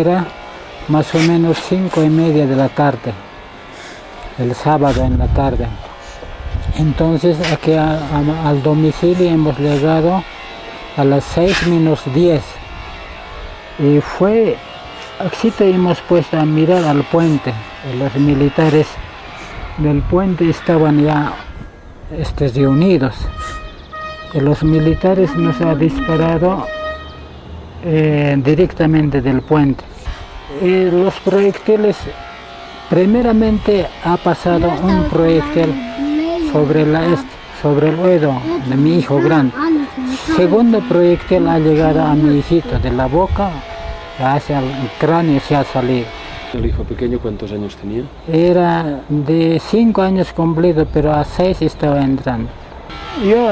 era más o menos cinco y media de la tarde, el sábado en la tarde. Entonces aquí al domicilio hemos llegado a las 6 menos 10 y fue, así te hemos puesto a mirar al puente, los militares del puente estaban ya este, reunidos y los militares nos han disparado eh, directamente del puente. Y los proyectiles, primeramente ha pasado un proyectil sobre, la sobre el oído de mi hijo grande. Segundo proyectil ha llegado a mi hijito de la boca hacia el cráneo se ha salido. ¿El hijo pequeño cuántos años tenía? Era de 5 años completo, pero a 6 estaba entrando. Yo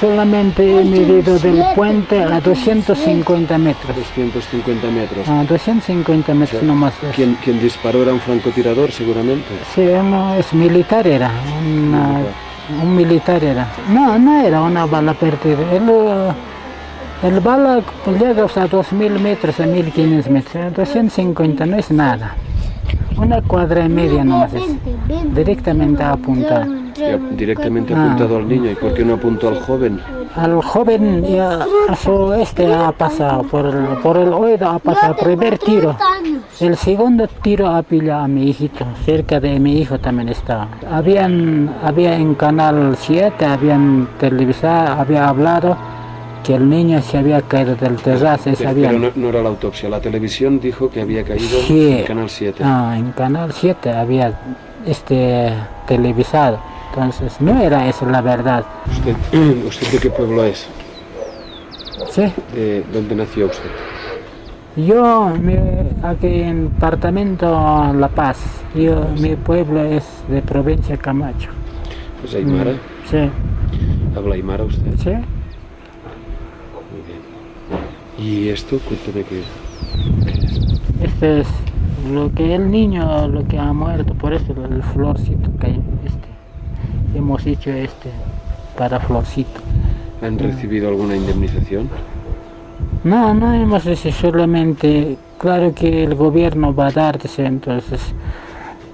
solamente he medido del puente a 250 metros. 250 metros. A 250 metros nomás. ¿quién, ¿quién, disparó era un francotirador seguramente? Sí, no, es militar era. un militar era. No, no era una bala perdida. El, el bala llega a 2000 metros, a 1500 metros. 250 no es nada. Una cuadra y media nomás es. Directamente apuntada. Directamente apuntado al niño. ¿Y por qué no apuntó al joven? Al joven ya a su este ha pasado, por el, por el oído ha pasado, primer tiro. El segundo tiro ha pillado a mi hijito, cerca de mi hijo también estaba. Habían, había en Canal 7, habían televisado, había hablado que el niño se había caído del terrazo. Pero, no, era la autopsia, la televisión dijo que había caído en Canal 7. Ah, en Canal 7 había este televisado, entonces no era eso la verdad. ¿Usted, usted de qué pueblo es? Sí. ¿De dónde nació usted? Yo, aquí en departamento La Paz, yo, mi pueblo es de provincia Camacho. ¿Es Aymara? Mm, sí. ¿Habla Aymara usted? Sí. ¿Y esto? Cuéntame qué, es. Este es lo que el niño, lo que ha muerto, por eso el florcito que este, hemos hecho este para florcito. ¿Han recibido alguna indemnización? No, no hemos recibido solamente, claro que el gobierno va a darse, entonces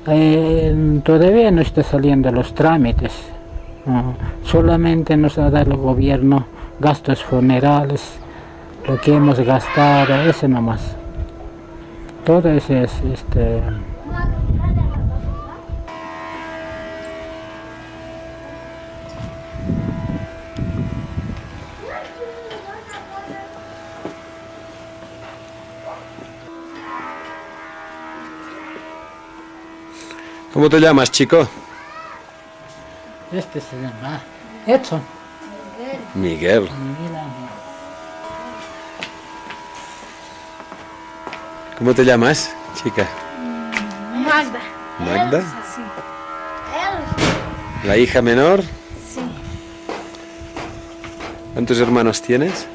eh, todavía no está saliendo los trámites. solamente nos ha dado el gobierno gastos funerales, lo que hemos gastado, ese nomás. Todo ese es este. ¿Cómo te llamas, chico? Este se llama Edson. Miguel. Miguel. ¿Cómo te llamas, chica? Magda. ¿Magda? Sí. ¿La hija menor? Sí. ¿Cuántos hermanos tienes?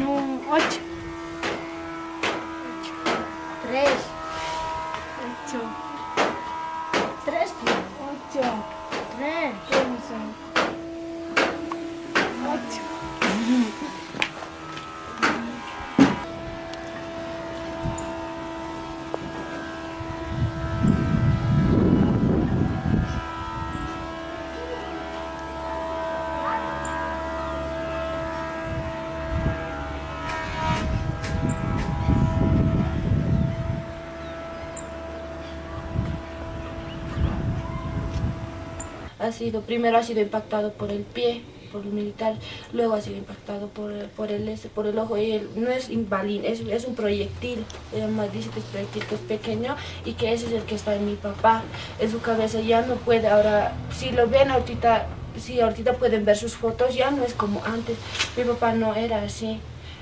No, ocho. Tres. Ocho. Tres. Ocho. Tres. Ocho. Ha sido, primero ha sido impactado por el pie, por el militar, luego ha sido impactado por, por, el, por el ojo. Y no es invalín, es, es un proyectil. Ella dice que es proyectil, que es pequeño y que ese es el que está en mi papá. En su cabeza ya no puede, ahora, si lo ven ahorita, si ahorita pueden ver sus fotos, ya no es como antes. Mi papá no era así.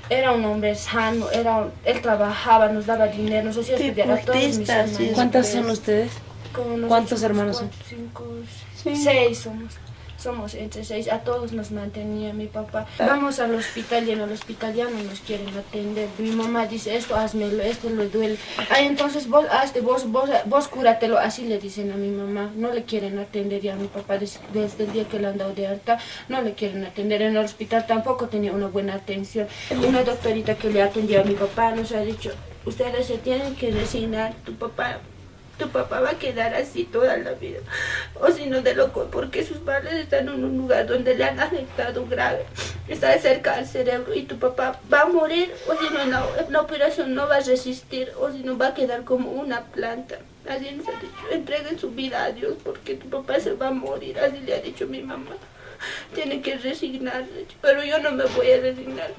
Era un hombre sano, era, él trabajaba, nos daba dinero, nos hacía estudiar a todos mis hermanos. ¿Cuántas son ustedes? ¿Cuántos hermanos son? Cinco, seis somos. somos entre seis, a todos nos mantenía mi papá. Vamos al hospital y en el hospital ya no nos quieren atender. Mi mamá dice, esto hazmelo, esto le duele. Ay, entonces vos hazte, vos, vos, vos cúratelo, así le dicen a mi mamá. No le quieren atender ya a mi papá desde, el día que le han dado de alta, no le quieren atender. En el hospital tampoco tenía una buena atención. Una doctorita que le atendió a mi papá nos ha dicho, ustedes se tienen que resignar, tu papá tu papá va a quedar así toda la vida. O si no de loco, porque sus padres están en un lugar donde le han afectado grave. Está cerca al cerebro y tu papá va a morir o si no la, operación no va a resistir o si no va a quedar como una planta. Así nos ha dicho, entreguen su vida a Dios porque tu papá se va a morir. Así le ha dicho mi mamá. Tiene que resignarse, pero yo no me voy a resignar.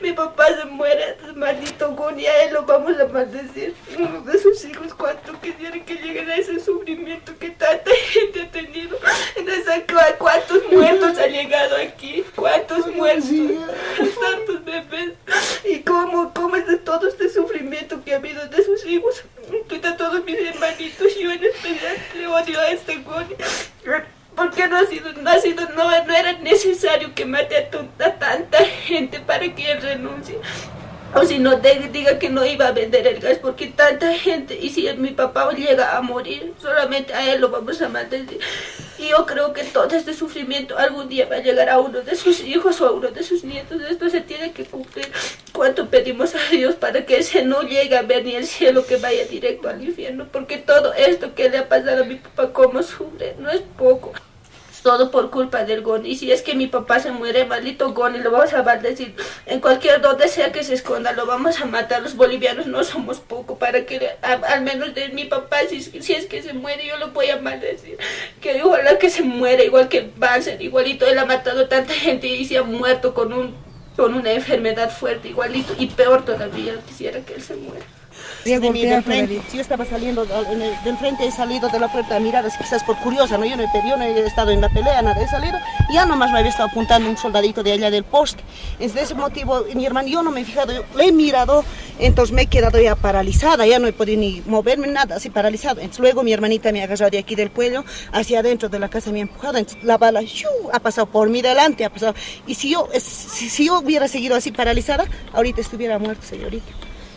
Mi papá se muere, maldito Goni, a él lo vamos a maldecir. Uno de sus hijos, cuánto quisiera que lleguen a ese sufrimiento que tanta gente ha tenido. Entonces, ¿cuántos muertos han llegado aquí? ¿Cuántos muertos? Tantos bebés. ¿Y cómo, cómo es de todo este sufrimiento que ha habido de sus hijos? A todos mis hermanitos, yo en especial le odio a este Goni porque no ha sido, no ha sido, no, no era necesario que mate a, a, tanta gente para que él renuncie. O si no, diga que no iba a vender el gas porque tanta gente, y si mi papá llega a morir, solamente a él lo vamos a matar. Y yo creo que todo este sufrimiento algún día va a llegar a uno de sus hijos o a uno de sus nietos. Esto se tiene que cumplir. ¿Cuánto pedimos a Dios para que ese no llegue a ver ni el cielo que vaya directo al infierno? Porque todo esto que le ha pasado a mi papá, como sufre, no es poco todo por culpa del Goni. Y si es que mi papá se muere, maldito Goni, lo vamos a maldecir. En cualquier donde sea que se esconda, lo vamos a matar. Los bolivianos no somos poco para que, al menos de mi papá, si, si, es que se muere, yo lo voy a maldecir. Que igual que se muere, igual que Banzer, igualito. Él ha matado tanta gente y se ha muerto con, un, con una enfermedad fuerte, igualito. Y peor todavía, quisiera que él se muera del frente. Si yo estaba saliendo del frente, he salido de la puerta a mirar, quizás por curiosa, ¿no? Yo no, he, yo no he estado en la pelea, nada, he salido y ya nomás me había estado apuntando un soldadito de allá del poste. Es de ese motivo, mi hermano, yo no me he fijado, yo le he mirado, entonces me he quedado ya paralizada, ya no he podido ni moverme, nada, así paralizado. Entonces luego mi hermanita me ha agarrado de aquí del cuello hacia adentro de la casa, me ha empujado, entonces la bala ha pasado por mí delante, ha pasado. Y si yo, si, si yo hubiera seguido así paralizada, ahorita estuviera muerto, señorita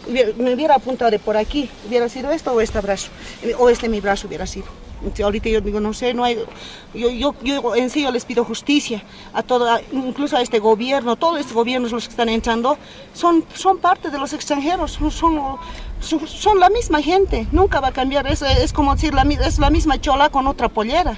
me hubiera apuntado de por aquí, hubiera sido esto o este brazo, o este mi brazo hubiera sido. Ahorita yo digo, no sé, no hay, yo, yo, yo en sí yo les pido justicia a todo, incluso a este gobierno, todos estos gobiernos los que están entrando, son, son parte de los extranjeros, son, son, son la misma gente, nunca va a cambiar, es, es como decir, la, es la misma chola con otra pollera.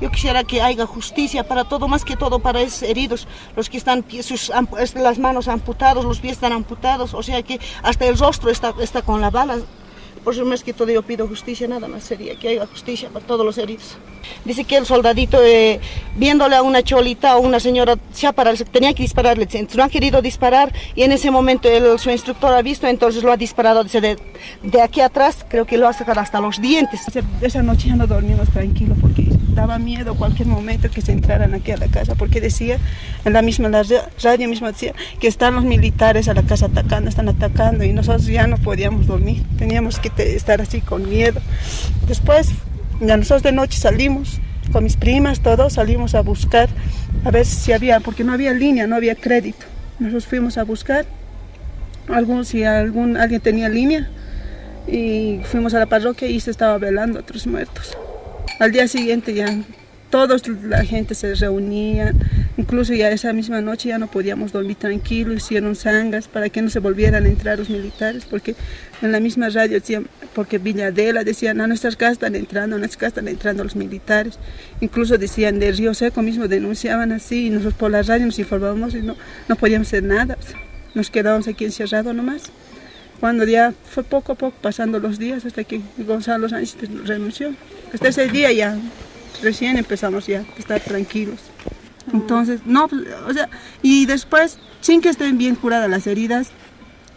Yo quisiera que haya justicia para todo, más que todo para esos heridos, los que están sus, las manos amputados, los pies están amputados, o sea que hasta el rostro está, está con la bala. Por eso más que todo yo pido justicia, nada más sería que haya justicia para todos los heridos. Dice que el soldadito, eh, viéndole a una cholita o una señora, se tenía que dispararle, no ha querido disparar y en ese momento el, su instructor ha visto, entonces lo ha disparado de, de aquí atrás, creo que lo ha sacado hasta los dientes. Esa noche ya no dormimos tranquilo porque daba miedo cualquier momento que se entraran aquí a la casa, porque decía, en la misma la radio misma decía que están los militares a la casa atacando, están atacando y nosotros ya no podíamos dormir, teníamos que estar así con miedo. Después, ya nosotros de noche salimos con mis primas, todos salimos a buscar a ver si había, porque no había línea, no había crédito. Nosotros fuimos a buscar algún, si algún, alguien tenía línea y fuimos a la parroquia y se estaba velando a otros muertos. Al día siguiente ya toda la gente se reunía, incluso ya esa misma noche ya no podíamos dormir tranquilo, hicieron sangas para que no se volvieran a entrar los militares, porque en la misma radio decían, porque Villadela decían, a nuestras casas están entrando, a nuestras casas están entrando los militares, incluso decían de Río Seco mismo, denunciaban así, y nosotros por la radio nos informábamos y no, no podíamos hacer nada, nos quedábamos aquí encerrados nomás. Cuando ya fue poco a poco pasando los días hasta que Gonzalo Sánchez renunció. Hasta ese día ya recién empezamos ya a estar tranquilos. Entonces, no, o sea, y después, sin que estén bien curadas las heridas,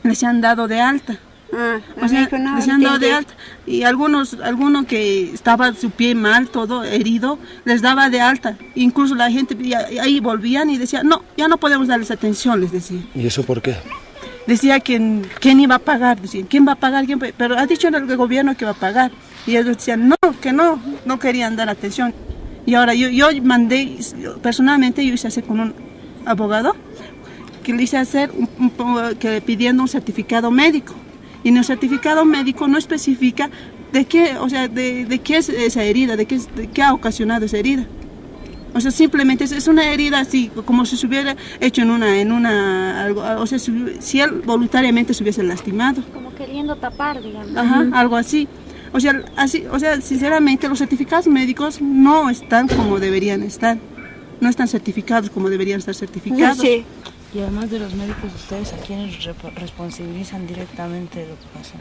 les han dado de alta. Ah, o sea, les han dado de alta. Y algunos, alguno que estaba su pie mal, todo herido, les daba de alta. Incluso la gente ahí volvían y decían, no, ya no podemos darles atención, les decía. ¿Y eso por qué? Decía quién, quién iba a pagar, decían, quién va a pagar, ¿Quién pero ha dicho el gobierno que va a pagar. Y ellos decían, no, que no, no querían dar atención. Y ahora yo, yo mandé, personalmente yo hice hacer con un abogado, que le hice hacer que pidiendo un certificado médico. Y en el certificado médico no especifica de qué, o sea, de, de qué es esa herida, de qué, de qué ha ocasionado esa herida. O sea, simplemente es, una herida así, como si se hubiera hecho en una, en una, algo, o sea, si, él voluntariamente se hubiese lastimado. Como queriendo tapar, digamos. Ajá, algo así. O sea, así, o sea, sinceramente los certificados médicos no están como deberían estar. No están certificados como deberían estar certificados. Sí. Y además de los médicos, ¿ustedes a quiénes responsabilizan directamente lo que pasa?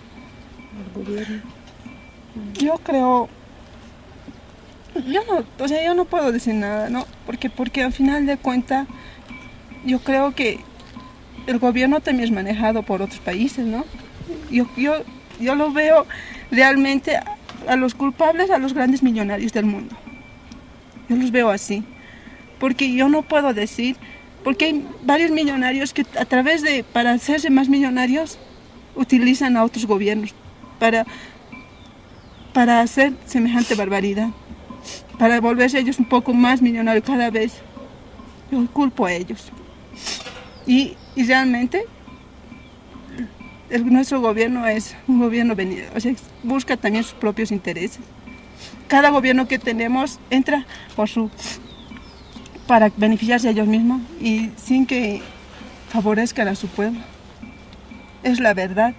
El gobierno. Yo creo yo no, o sea, yo no puedo decir nada, ¿no? Porque, porque al final de cuentas, yo creo que el gobierno también es manejado por otros países, ¿no? Yo, yo, yo lo veo realmente a, los culpables, a los grandes millonarios del mundo. Yo los veo así. Porque yo no puedo decir, porque hay varios millonarios que a través de, para hacerse más millonarios, utilizan a otros gobiernos para, para hacer semejante barbaridad para volverse ellos un poco más millonarios cada vez. Yo culpo a ellos. Y, realmente nuestro gobierno es un gobierno venido, o sea, busca también sus propios intereses. Cada gobierno que tenemos entra por su para beneficiarse a ellos mismos y sin que favorezcan a su pueblo. Es la verdad.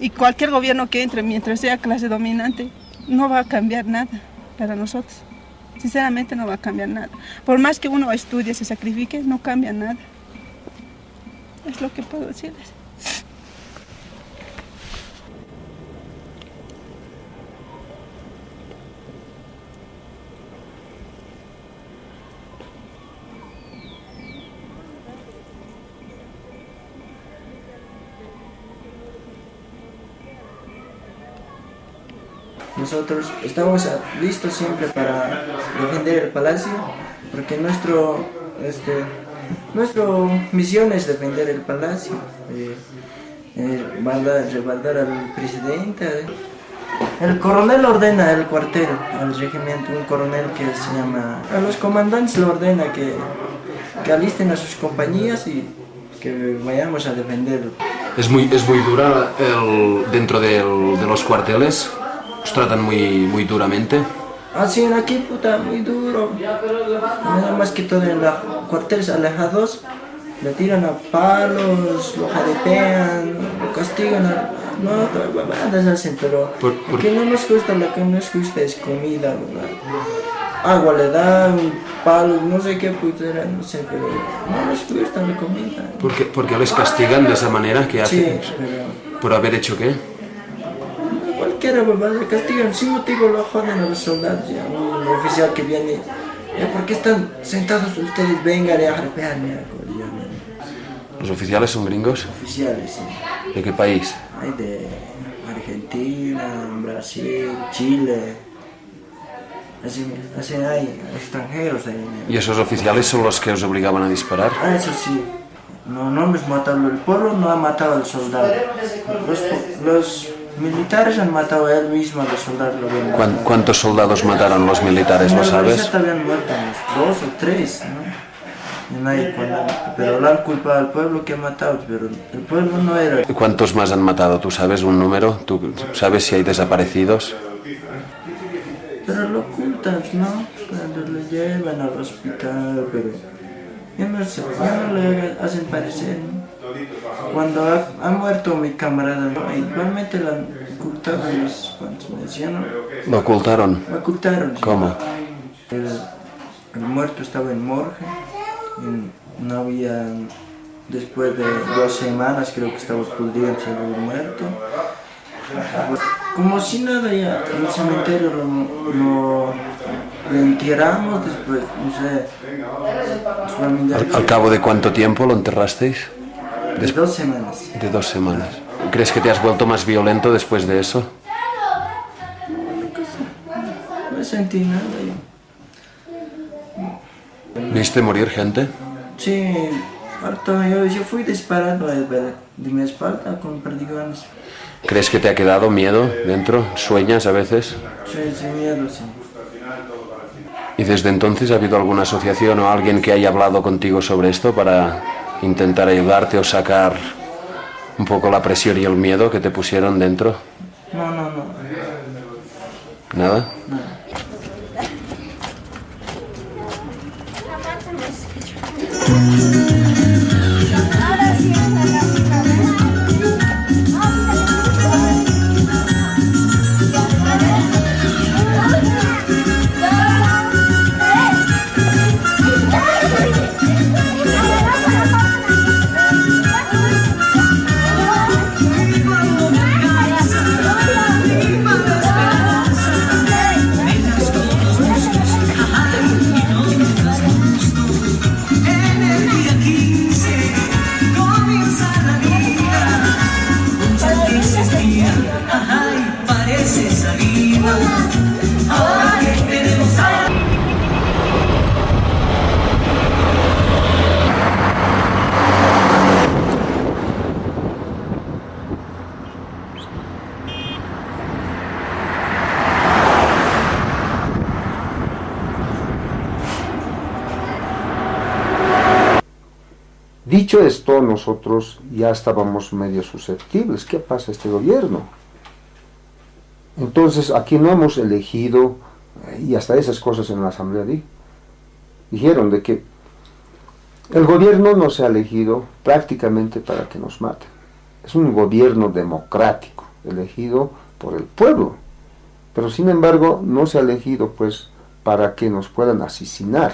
Y cualquier gobierno que entre mientras sea clase dominante no va a cambiar nada para nosotros. Sinceramente no va a cambiar nada. Por más que uno estudie, se sacrifique, no cambia nada. Es lo que puedo decirles. Nosotros estamos listos siempre para defender el palacio, porque nuestro, este, nuestra misión es defender el palacio, eh, eh, al presidente. El coronel ordena el cuartel al regimiento, un coronel que se llama... A los comandantes le ordena que, que alisten a sus compañías y que vayamos a defenderlo. Es muy, es muy dura el, dentro de los cuarteles ¿Os tratan muy, muy duramente? Así en aquí, puta, muy duro. Nada más que todo en los cuarteles alejados, le tiran a palos, lo jadepean, lo castigan, a, no, babadas hacen, pero ¿Por, aquí no nos gusta, lo que nos gusta es comida, ¿verdad? Agua le dan, palos, no sé qué putera, no sé, pero no nos gusta la comida. ¿Por qué, porque les castigan de esa manera que hacen? Sí, pero... ¿Por haber hecho qué? Cualquiera babada, castigan sin motivo lo joden a los soldados, ya, un oficial que viene, ya, ¿por qué están sentados ustedes? Vengan a arrepearme. ¿Los oficiales son gringos? Oficiales, sí. ¿De qué país? Hay de Argentina, Brasil, Chile. Así, así hay extranjeros ahí. ¿Y esos oficiales son los que os obligaban a disparar? Ah, eso sí. No, no hemos matado el pueblo, no ha matado al soldado. Los, los militares han matado a él mismo, a los soldados lo ¿Cuántos soldados mataron los militares, lo sabes? habían muerto dos o tres, ¿no? Nadie, pero lo han culpado al pueblo que ha matado, pero el pueblo no era. ¿Cuántos más han matado? ¿Tú sabes un número? ¿Tú sabes si hay desaparecidos? Pero lo ocultan, ¿no? Cuando lo llevan al hospital, pero ya no, ya no le hacen parecer, ¿no? Cuando ha, muerto mi camarada, igualmente lo ocultado los me decían, ¿Lo ocultaron? Lo ocultaron. ¿Cómo? El, muerto estaba en morgue, no había, después de dos semanas creo que estaba pudriéndose el muerto. Como si nada ya, en el cementerio lo, lo, enterramos después, no sé. ¿Al cabo de cuánto tiempo lo enterrasteis? De dos semanas. De dos semanas. ¿Crees que te has vuelto más violento después de eso? No sentí nada. ¿Viste morir gente? Sí, harto. Yo, yo fui disparado de mi espalda con perdigones. ¿Crees que te ha quedado miedo dentro? ¿Sueñas a veces? Sí, sí, miedo, sí. ¿Y desde entonces ha habido alguna asociación o alguien que haya hablado contigo sobre esto para intentar ayudarte o sacar un poco la presión y el miedo que te pusieron dentro? No, no, no. ¿Nada? Dicho esto, nosotros ya estábamos medio susceptibles. ¿Qué pasa este gobierno? Entonces, aquí no hemos elegido, eh, y hasta esas cosas en la asamblea di, dijeron de que el gobierno no se ha elegido prácticamente para que nos maten. Es un gobierno democrático, elegido por el pueblo. Pero sin embargo, no se ha elegido pues para que nos puedan asesinar.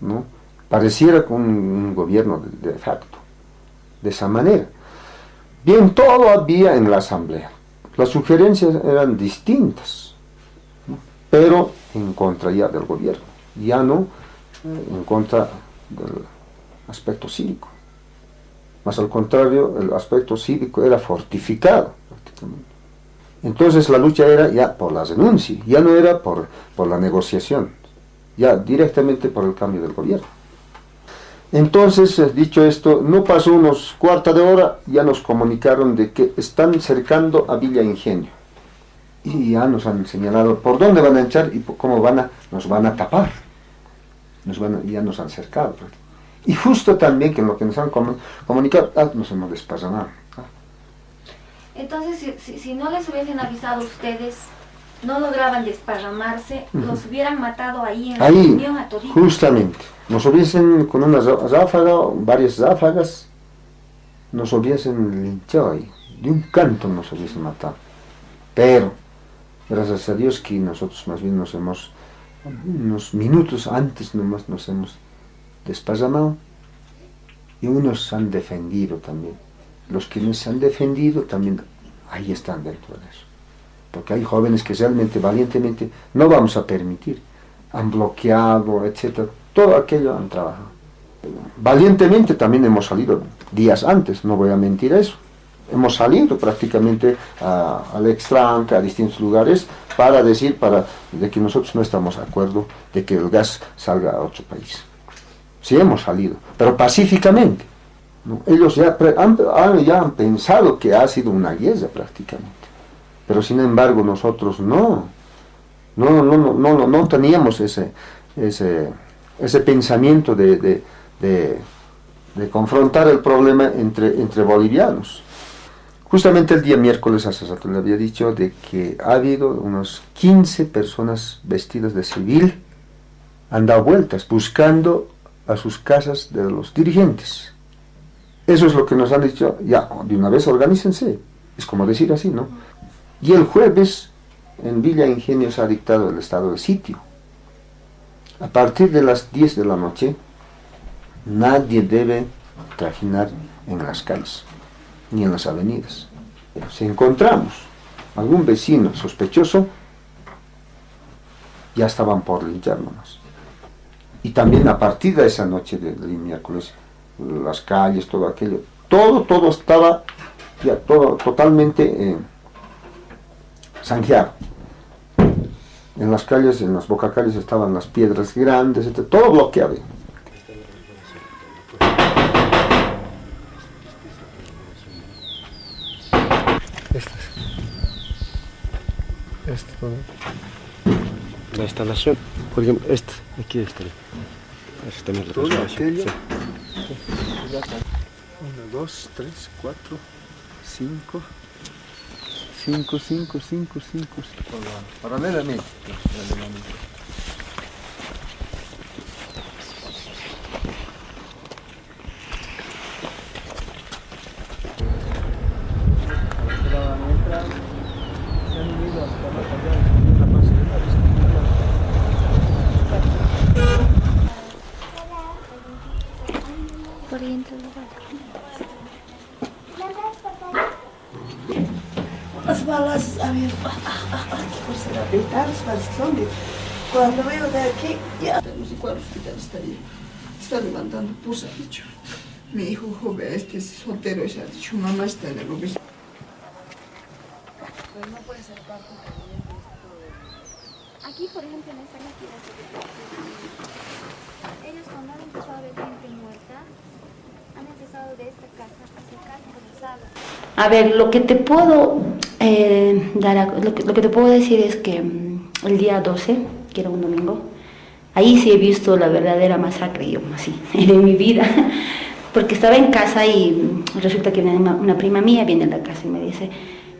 ¿no? Pareciera un, un gobierno de, facto, de esa manera. Bien, todo había en la asamblea. Las sugerencias eran distintas, pero en contra ya del gobierno, ya no en contra del aspecto cívico. Más al contrario, el aspecto cívico era fortificado prácticamente. Entonces la lucha era ya por la renuncia, ya no era por, por la negociación, ya directamente por el cambio del gobierno. Entonces, eh, dicho esto, no pasó unos cuarta de hora, ya nos comunicaron de que están cercando a Villa Ingenio. Y ya nos han señalado por dónde van a echar y cómo van a, nos van a tapar. Nos van a, ya nos han cercado. Y justo también que lo que nos han comunicado, ah, nos hemos desparramado. Ah. Entonces, si, si, no les hubiesen avisado ustedes, no lograban desparramarse, uh -huh. los hubieran matado ahí en ahí, la reunión a toditos. Justamente. Nos hubiesen, con una ráfaga, varias ráfagas, nos hubiesen linchado ahí. De un canto nos hubiesen matado. Pero, gracias a Dios que nosotros más bien nos hemos, unos minutos antes nomás nos hemos desparramado y unos han defendido también. Los que nos han defendido también ahí están dentro de eso. Porque hay jóvenes que realmente, valientemente, no vamos a permitir. Han bloqueado, etcétera. Todo aquello han trabajado. Valientemente también hemos salido días antes, no voy a mentir eso. Hemos salido prácticamente a, al extranque, a distintos lugares, para decir para, de que nosotros no estamos de acuerdo de que el gas salga a otro país. Sí hemos salido, pero pacíficamente. Ellos ya han, ya han pensado que ha sido una guerra prácticamente. Pero sin embargo nosotros no. No, no, no, no, no, no teníamos ese, ese, ese pensamiento de, de, de, confrontar el problema entre, entre bolivianos. Justamente el día miércoles a Sasato le había dicho de que ha habido unos 15 personas vestidas de civil han dado vueltas buscando a sus casas de los dirigentes. Eso es lo que nos han dicho, ya, de una vez organícense. Es como decir así, ¿no? Y el jueves en Villa Ingenio se ha dictado el estado de sitio. A partir de las 10 de la noche, nadie debe trajinar en las calles, ni en las avenidas. Si encontramos algún vecino sospechoso, ya estaban por lincharnos. Y también a partir de esa noche del de miércoles, las calles, todo aquello, todo, todo estaba ya todo totalmente eh. En las calles, en las bocacalles estaban las piedras grandes, etc. todo bloqueado. Estas. Esto. la instalación. Por ejemplo, este, aquí está. Este también lo sí. Uno, dos, tres, cuatro, cinco. Cinco, cinco, cinco, cinco. Paralelamente. Las balas, a ver, ah, ah, ah, qué cosa de tantas balas que son de- Cuando veo de aquí, ya. No sé cuál hospital estaría. Está levantando pus, ha dicho. Mi hijo joven, este es soltero, y se ha dicho, mamá está en el hospital. Aquí, por ejemplo, en esta máquina, ellos cuando han empezado a ver gente muerta, han empezado de esta casa a sacar por la sala. A ver, lo que te puedo eh, dar, a- lo, que, lo que te puedo decir es que mm, el día 12, que era un domingo, ahí sí he visto la verdadera masacre, yo así, de mi vida, porque estaba en casa y mm, resulta que una, prima mía viene a la casa y me dice,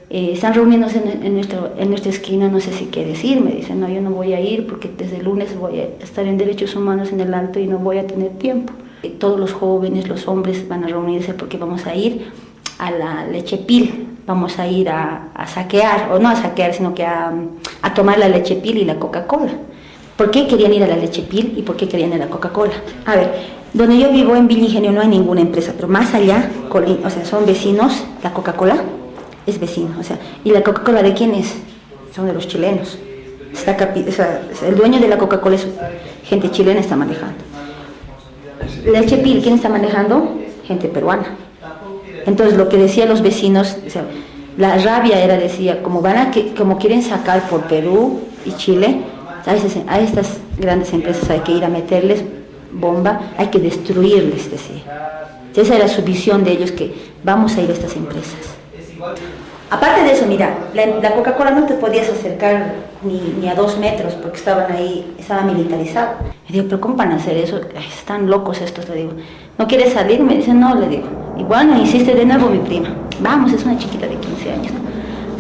eh, están reuniéndose en, en en nuestra esquina, no sé si qué decir, me dice, no, yo no voy a ir porque desde el lunes voy a estar en derechos humanos en el alto y no voy a tener tiempo. Eh, Todos los jóvenes, los hombres van a reunirse porque vamos a ir a la leche pil, vamos a ir a, saquear, o no a saquear, sino que a, tomar la leche pil y la Coca-Cola. ¿Por qué querían ir a la leche pil y por qué querían ir a la Coca-Cola? A ver, donde yo vivo en Villa no hay ninguna empresa, pero más allá, o sea, son vecinos, la Coca-Cola es vecino, o sea, ¿y la Coca-Cola de quién es? Son de los chilenos. Está el dueño de la Coca-Cola es gente chilena está manejando. Leche Pil, ¿quién está manejando? Gente peruana. Entonces lo que decían los vecinos, la rabia era, decía, como van a como quieren sacar por Perú y Chile, a estas grandes empresas hay que ir a meterles bomba, hay que destruirles, decía. Esa era su visión de ellos, que vamos a ir a estas empresas. Aparte de eso, mira, la, la Coca-Cola no te podías acercar ni, a dos metros porque estaban ahí, estaba militarizado. Me digo, pero ¿cómo van a hacer eso? Están locos estos, le digo. ¿No quieres salir? Me dice, no, le digo. Y bueno, insiste de nuevo mi prima. Vamos, es una chiquita de 15 años.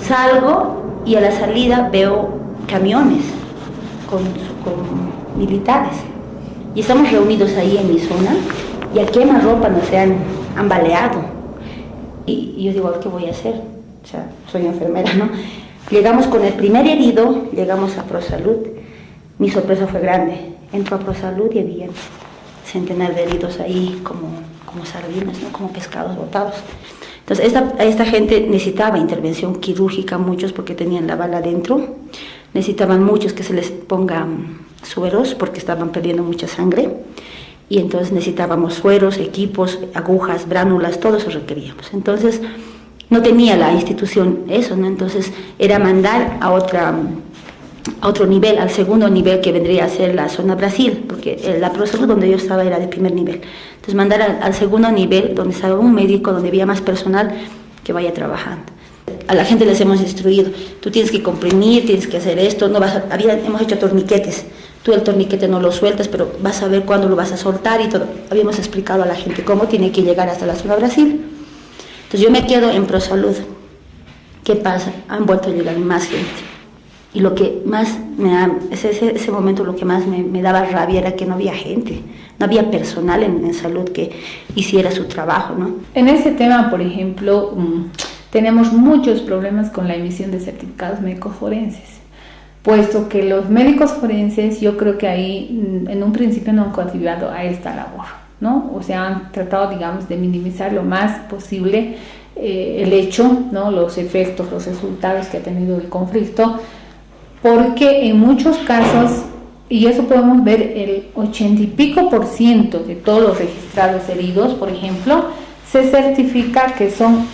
Salgo y a la salida veo camiones con, militares. Y estamos reunidos ahí en mi zona y a quemarropa nos han, han baleado. Y, y yo digo, ¿qué voy a hacer? O sea, soy enfermera, ¿no? Llegamos con el primer herido, llegamos a ProSalud. Mi sorpresa fue grande. Entro a ProSalud y había centenar de heridos ahí como, como sardinas, ¿no? como pescados botados. Entonces, esta, esta gente necesitaba intervención quirúrgica, muchos porque tenían la bala dentro. Necesitaban muchos que se les pongan sueros porque estaban perdiendo mucha sangre. Y entonces necesitábamos sueros, equipos, agujas, bránulas, todo eso requeríamos. Entonces, no tenía la institución eso, ¿no? Entonces, era mandar a otra a otro nivel, al segundo nivel que vendría a ser la zona Brasil, porque eh, la ProSalud donde yo estaba era de primer nivel. Entonces mandar al, segundo nivel, donde estaba un médico, donde había más personal, que vaya trabajando. A la gente les hemos instruido, tú tienes que comprimir, tienes que hacer esto, no vas a- hemos hecho torniquetes, tú el torniquete no lo sueltas, pero vas a ver cuándo lo vas a soltar y todo. Habíamos explicado a la gente cómo tiene que llegar hasta la zona Brasil. Entonces yo me quedo en ProSalud. ¿Qué pasa? Han vuelto a llegar más gente. Y lo que más me da, ese, ese, momento lo que más me, me daba rabia era que no había gente, no había personal en, en salud que hiciera su trabajo, ¿no? En ese tema, por ejemplo, mm, tenemos muchos problemas con la emisión de certificados médicos forenses, puesto que los médicos forenses yo creo que ahí mm, en un principio no han contribuido a esta labor, ¿no? O sea, han tratado, digamos, de minimizar lo más posible eh, el hecho, ¿no? Los efectos, los resultados que ha tenido el conflicto, porque en muchos casos, y eso podemos ver, el ochenta y pico por ciento de todos los registrados heridos, por ejemplo, se certifica que son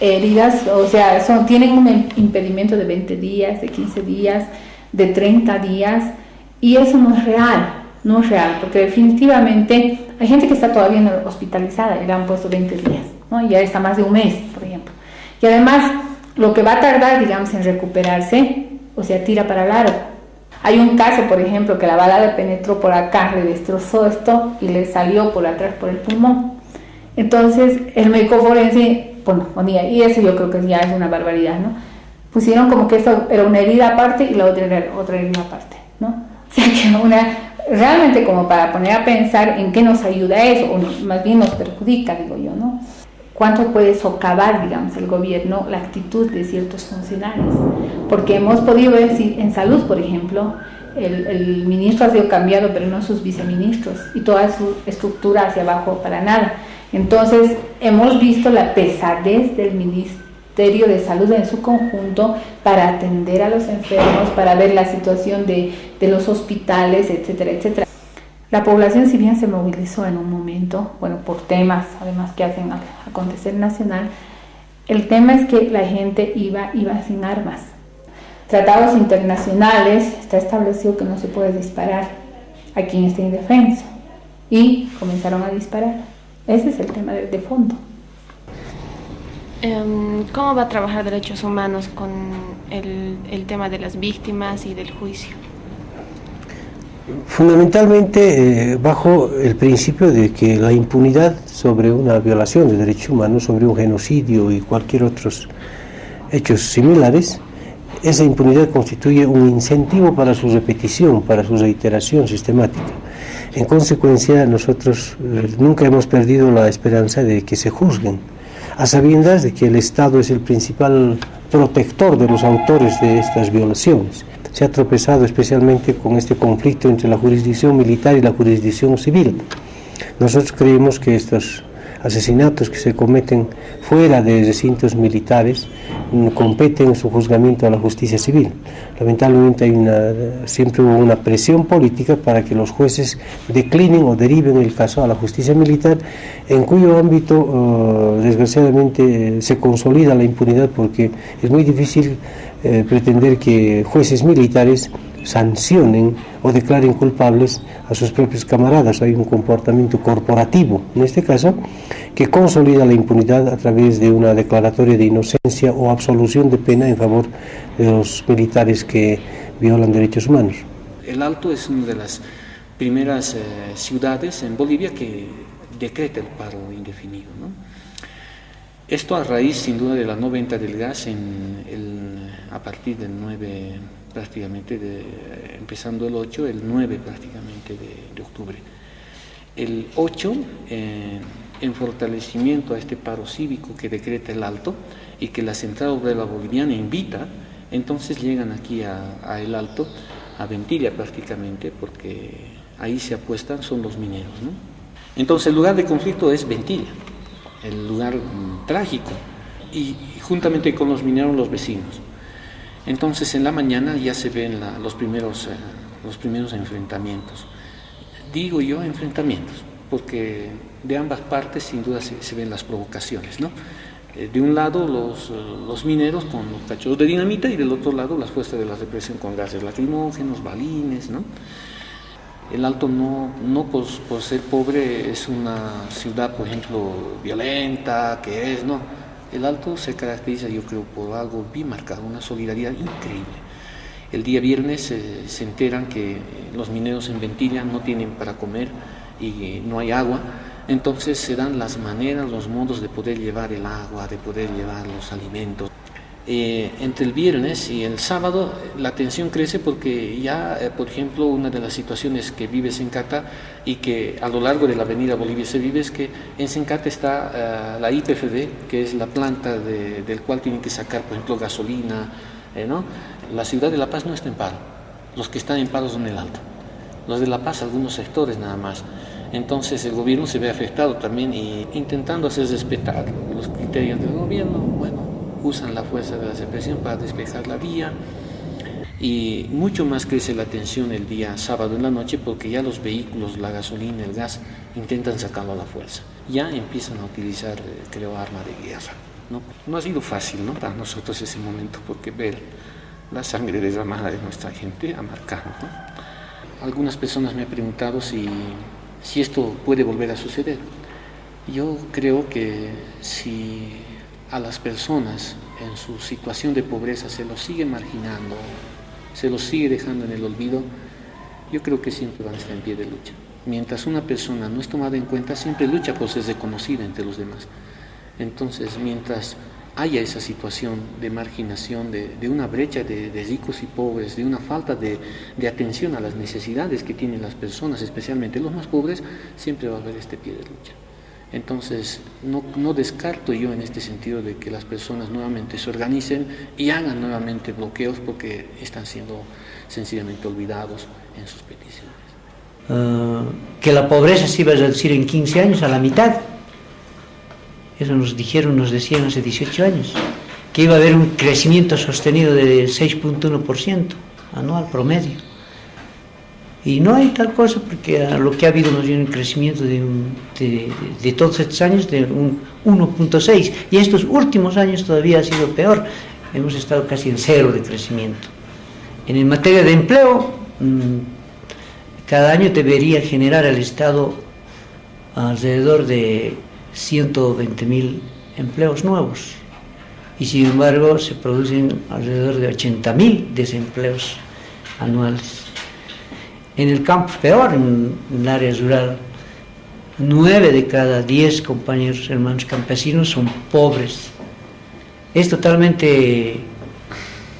heridas, o sea, son, tienen un impedimento de 20 días, de 15 días, de 30 días, y eso no es real, no es real, porque definitivamente hay gente que está todavía hospitalizada y le han puesto 20 días, ¿no? ya está más de un mes, por ejemplo. Y además, lo que va a tardar, digamos, en recuperarse, o sea, tira para largo. Hay un caso, por ejemplo, que la bala le penetró por acá, le destrozó esto y le salió por atrás por el pulmón. Entonces, el médico forense, bueno, ponía, y eso yo creo que ya es una barbaridad, ¿no? Pusieron como que esto era una herida aparte y la otra era otra herida aparte, ¿no? O sea que una, realmente como para poner a pensar en qué nos ayuda eso, o más bien nos perjudica, digo yo, ¿no? cuánto puede socavar, digamos, el gobierno la actitud de ciertos funcionarios. Porque hemos podido ver si en salud, por ejemplo, el, el, ministro ha sido cambiado, pero no sus viceministros, y toda su estructura hacia abajo para nada. Entonces, hemos visto la pesadez del Ministerio de Salud en su conjunto para atender a los enfermos, para ver la situación de, de los hospitales, etcétera, etcétera. La población, si bien se movilizó en un momento, bueno, por temas además que hacen acontecer nacional, el tema es que la gente iba, iba sin armas. Tratados internacionales, está establecido que no se puede disparar a quien esté indefenso. Y comenzaron a disparar. Ese es el tema de, de fondo. Em, ¿Cómo va a trabajar derechos humanos con el, tema de las víctimas y del juicio? fundamentalmente eh, bajo el principio de que la impunidad sobre una violación de derechos humanos, sobre un genocidio y cualquier otros hechos similares, esa impunidad constituye un incentivo para su repetición, para su reiteración sistemática. En consecuencia, nosotros eh, nunca hemos perdido la esperanza de que se juzguen, a sabiendas de que el Estado es el principal protector de los autores de estas violaciones se ha tropezado especialmente con este conflicto entre la jurisdicción militar y la jurisdicción civil. Nosotros creemos que estos asesinatos que se cometen fuera de recintos militares mm, competen su juzgamiento a la justicia civil. Lamentablemente hay una, siempre hubo una presión política para que los jueces declinen o deriven el caso a la justicia militar, en cuyo ámbito uh, desgraciadamente se consolida la impunidad porque es muy difícil eh, pretender que jueces militares sancionen o declaren culpables a sus propios camaradas. Hay un comportamiento corporativo, en este caso, que consolida la impunidad a través de una declaratoria de inocencia o absolución de pena en favor de los militares que violan derechos humanos. El Alto es una de las primeras eh, ciudades en Bolivia que decreta el paro indefinido. ¿no? Esto a raíz, sin duda, de la no venta del gas en a partir del 9, prácticamente, de, empezando el 8, el 9 prácticamente de, octubre. El 8, eh, en fortalecimiento a este paro cívico que decreta el Alto y que la Central Obrera Boliviana invita, entonces llegan aquí a, El Alto, a Ventilla prácticamente, porque ahí se apuestan, son los mineros. ¿no? Entonces el lugar de conflicto es Ventilla el lugar mm, trágico, y, juntamente con los mineros los vecinos. Entonces en la mañana ya se ven los, primeros, eh, los primeros enfrentamientos. Digo yo enfrentamientos, porque de ambas partes sin duda se, ven las provocaciones. ¿no? Eh, de un lado los, los, mineros con los cachorros de dinamita y del otro lado las fuerzas de la represión con gases lacrimógenos, balines. ¿no? El Alto no, no por, ser pobre es una ciudad, por ejemplo, violenta, que es, no. El Alto se caracteriza, yo creo, por algo bien marcado, una solidaridad increíble. El día viernes eh, se enteran que los mineros en Ventilla no tienen para comer y no hay agua, entonces se dan las maneras, los modos de poder llevar el agua, de poder llevar los alimentos. Eh, entre el viernes y el sábado la tensión crece porque ya, eh, por ejemplo, una de las situaciones que vive Sencata y que a lo largo de la avenida Bolivia se vive es que en Sencata está eh, la IPFD, que es la planta del cual tienen que sacar, por ejemplo, gasolina. ¿no? La ciudad de La Paz no está en paro, los que están en paro son el alto. Los de La Paz, algunos sectores nada más. Entonces el gobierno se ve afectado también y intentando hacer respetar los criterios del gobierno, usan la fuerza de la represión para despejar la vía y mucho más crece la tensión el día sábado en la noche porque ya los vehículos, la gasolina, el gas intentan sacarlo a la fuerza. Ya empiezan a utilizar, eh, creo, arma de guerra. ¿no? no ha sido fácil ¿no? para nosotros ese momento porque ver la sangre derramada de nuestra gente ha marcado. Algunas personas me han preguntado si, si esto puede volver a suceder. Yo creo que si a las personas en su situación de pobreza se los sigue marginando se los sigue dejando en el olvido, yo creo que siempre van a estar en pie de lucha. Mientras una persona no es tomada en cuenta, siempre lucha por ser reconocida entre los demás. Entonces, mientras haya esa situación de marginación, de, una brecha de, ricos y pobres, de una falta de, atención a las necesidades que tienen las personas, especialmente los más pobres, siempre va a haber este pie de lucha. Entonces, no, descarto yo en este sentido de que las personas nuevamente se organicen y hagan nuevamente bloqueos porque están siendo sencillamente olvidados en sus peticiones. Ah, que la pobreza se iba a reducir en 15 años a la mitad. Eso nos dijeron, nos decían hace 18 años. Que iba a haber un crecimiento sostenido de 6.1% anual promedio. Y no hay tal cosa porque lo que ha habido nos viene un crecimiento de, de, todos estos años de un 1.6 y estos últimos años todavía ha sido peor. Hemos estado casi en cero de crecimiento. En materia de empleo, mm, cada año debería generar el Estado alrededor de 120.000 empleos nuevos y sin embargo se producen alrededor de 80.000 desempleos anuales. En el campo peor, en, el área rural. Nueve de cada diez compañeros hermanos campesinos son pobres. Es totalmente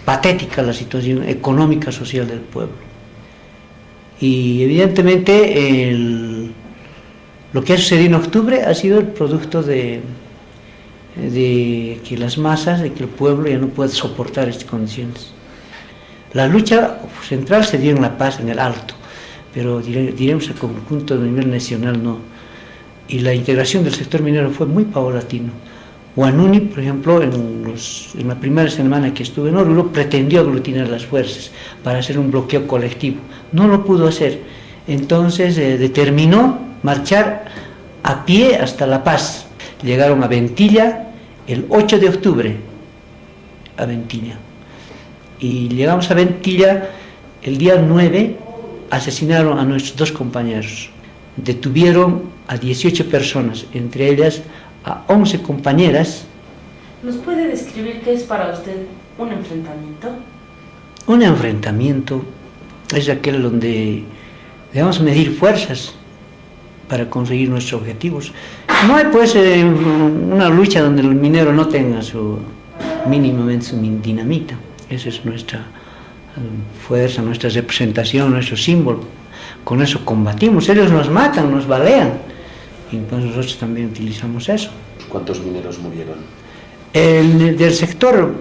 patética la situación económica social del pueblo. Y evidentemente lo que ha sucedido en octubre ha sido el producto de, de que las masas, de que el pueblo ya no puede soportar estas condiciones. La lucha central se dio en La Paz, en el Alto pero diremos el conjunto a nivel nacional no. Y la integración del sector minero fue muy paulatino. Guanuni, por ejemplo, en, la primera semana que estuve en Oruro, pretendió aglutinar las fuerzas para hacer un bloqueo colectivo. No lo pudo hacer. Entonces eh, determinó marchar a pie hasta La Paz. Llegaron a Ventilla el 8 de octubre, a Ventilla. Y llegamos a Ventilla el día 9 asesinaron a nuestros dos compañeros. Detuvieron a 18 personas, entre ellas a 11 compañeras. ¿Nos puede describir qué es para usted un enfrentamiento? Un enfrentamiento es aquel donde debemos medir fuerzas para conseguir nuestros objetivos. No hay pues eh, una lucha donde el minero no tenga su mínimamente su dinamita. Esa es nuestra fuerza, nuestra representación, nuestro símbolo. Con eso combatimos. Ellos nos matan, nos balean. Y entonces nosotros también utilizamos eso. ¿Cuántos mineros murieron? El, del sector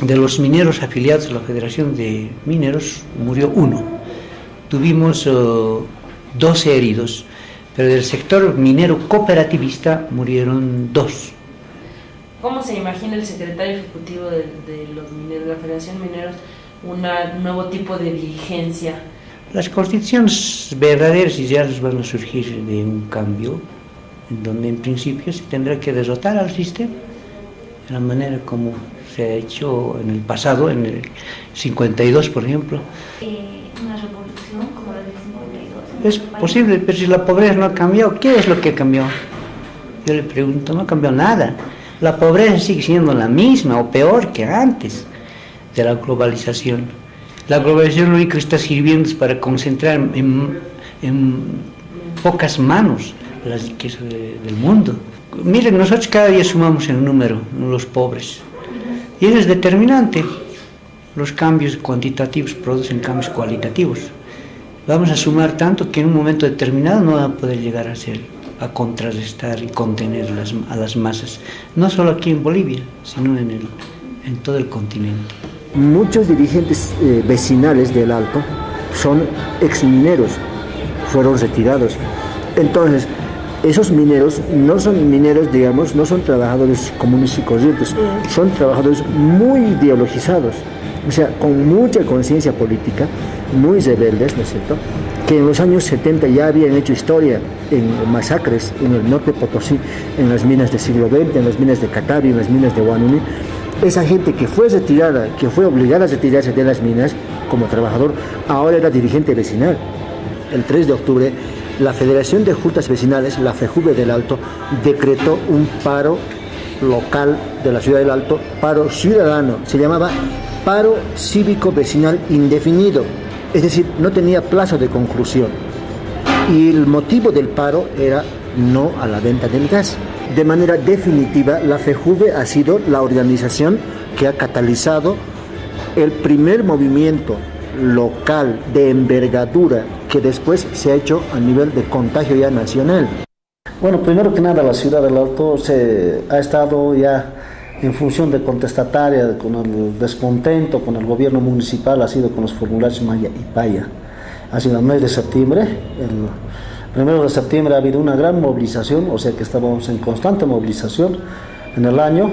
de los mineros afiliados a la Federación de Mineros murió uno. Tuvimos 12 eh, heridos, pero del sector minero cooperativista murieron dos. ¿Cómo se imagina el secretario ejecutivo de, de los mineros, de la Federación de Un nuevo tipo de dirigencia. Las constituciones verdaderas y reales van a surgir de un cambio, en donde en principio se tendrá que derrotar al sistema, de la manera como se ha hecho en el pasado, en el 52 por ejemplo. Eh, ¿Una revolución como la del 52? Es posible, pero si la pobreza no ha cambiado, ¿qué es lo que cambió? Yo le pregunto, no cambió nada. La pobreza sigue siendo la misma o peor que antes de la globalización. La globalización lo único que está sirviendo es para concentrar en, pocas manos las riquezas del mundo. Miren, nosotros cada día sumamos el número, los pobres. Y es determinante. Los cambios cuantitativos producen cambios cualitativos. Vamos a sumar tanto que en un momento determinado no va a poder llegar a ser, a contrarrestar y contener a las masas. No solo aquí en Bolivia, sino en, el, en todo el continente muchos dirigentes eh, vecinales del Alto son exmineros, fueron retirados. Entonces, esos mineros no son mineros, digamos, no son trabajadores comunes y corrientes, son trabajadores muy ideologizados, o sea, con mucha conciencia política, muy rebeldes, ¿no es cierto? Que en los años 70 ya habían hecho historia en masacres en el norte de Potosí, en las minas del siglo XX, en las minas de Catavi, en las minas de Guanuni, esa gente que fue retirada, que fue obligada a retirarse de las minas como trabajador, ahora era dirigente vecinal. El 3 de octubre, la Federación de Juntas Vecinales, la FEJUVE del Alto, decretó un paro local de la ciudad del Alto, paro ciudadano, se llamaba paro cívico vecinal indefinido, es decir, no tenía plazo de conclusión. Y el motivo del paro era no a la venta del gas. De manera definitiva, la FEJUVE ha sido la organización que ha catalizado el primer movimiento local de envergadura que después se ha hecho a nivel de contagio ya nacional. Bueno, primero que nada la ciudad del Alto se ha estado ya en función de contestataria con el descontento con el gobierno municipal, ha sido con los formularios Maya y Paya. Ha sido el mes de septiembre, primero de septiembre ha habido una gran movilización, o sea que estábamos en constante movilización en el año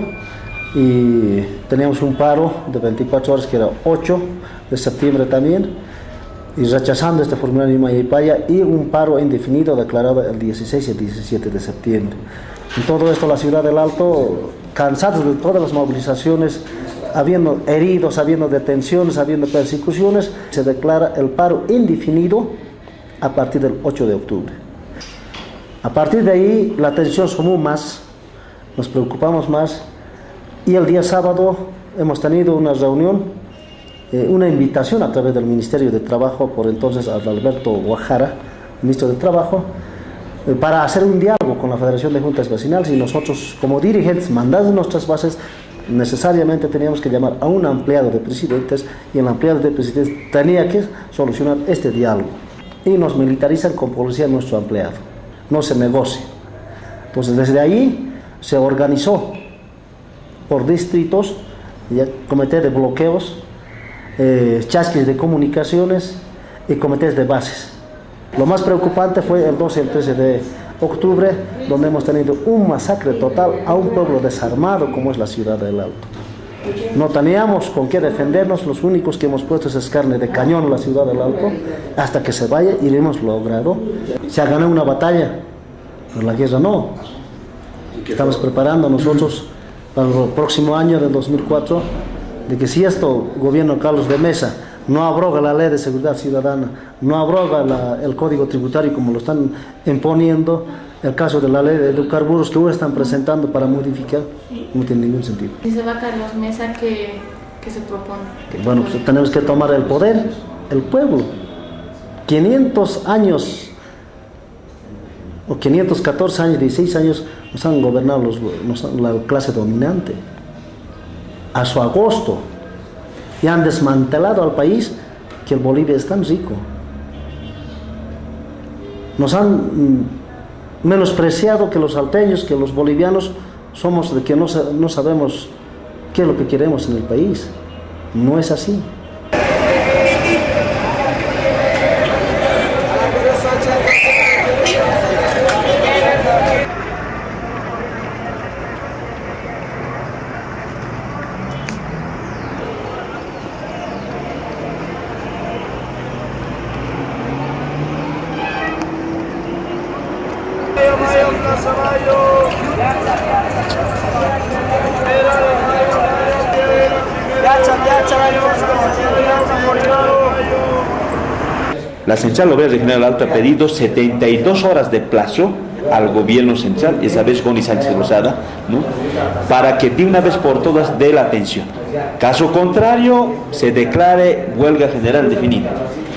y teníamos un paro de 24 horas que era 8 de septiembre también y rechazando este formulario Maya y Paya y un paro indefinido declarado el 16 y el 17 de septiembre. En todo esto la ciudad del Alto, cansados de todas las movilizaciones, habiendo heridos, habiendo detenciones, habiendo persecuciones, se declara el paro indefinido a partir del 8 de octubre. A partir de ahí la tensión sumó más, nos preocupamos más y el día sábado hemos tenido una reunión, eh, una invitación a través del Ministerio de Trabajo por entonces Alberto Guajara, ministro de Trabajo, eh, para hacer un diálogo con la Federación de Juntas Vecinales y nosotros como dirigentes mandados nuestras bases necesariamente teníamos que llamar a un ampliado de presidentes y el ampliado de presidentes tenía que solucionar este diálogo y nos militarizan con policía nuestro empleado, no se negocia. Entonces desde ahí se organizó por distritos, ya, comité de bloqueos, eh, chasques de comunicaciones y comités de bases. Lo más preocupante fue el 12 y el 13 de octubre, donde hemos tenido un masacre total a un pueblo desarmado como es la ciudad del Alto. No teníamos con qué defendernos, los únicos que hemos puesto es carne de cañón la ciudad del Alto, hasta que se vaya y lo hemos logrado. Se ha ganado una batalla, pero la guerra no. Estamos preparando nosotros para el próximo año del 2004, de que si esto, gobierno Carlos de Mesa, no abroga la ley de seguridad ciudadana, no abroga el código tributario como lo están imponiendo, el caso de la ley de hidrocarburos que hoy están presentando para modificar, no tiene ningún sentido. ¿Y se va Carlos Mesa que, se propone? bueno, pues tenemos que tomar el poder, el pueblo. 500 años, o 514 años, 16 años, nos han gobernado los, la clase dominante. A su agosto, y han desmantelado al país que el Bolivia es tan rico. Nos han mm, menospreciado que los alteños, que los bolivianos somos de que no, no sabemos qué es lo que queremos en el país. No es así. Central Obrera Regional Alto ha pedido 72 horas de plazo al gobierno central, esa vez con Sánchez Rosada, ¿no? para que de una vez por todas dé la atención. Caso contrario, se declare huelga general definida.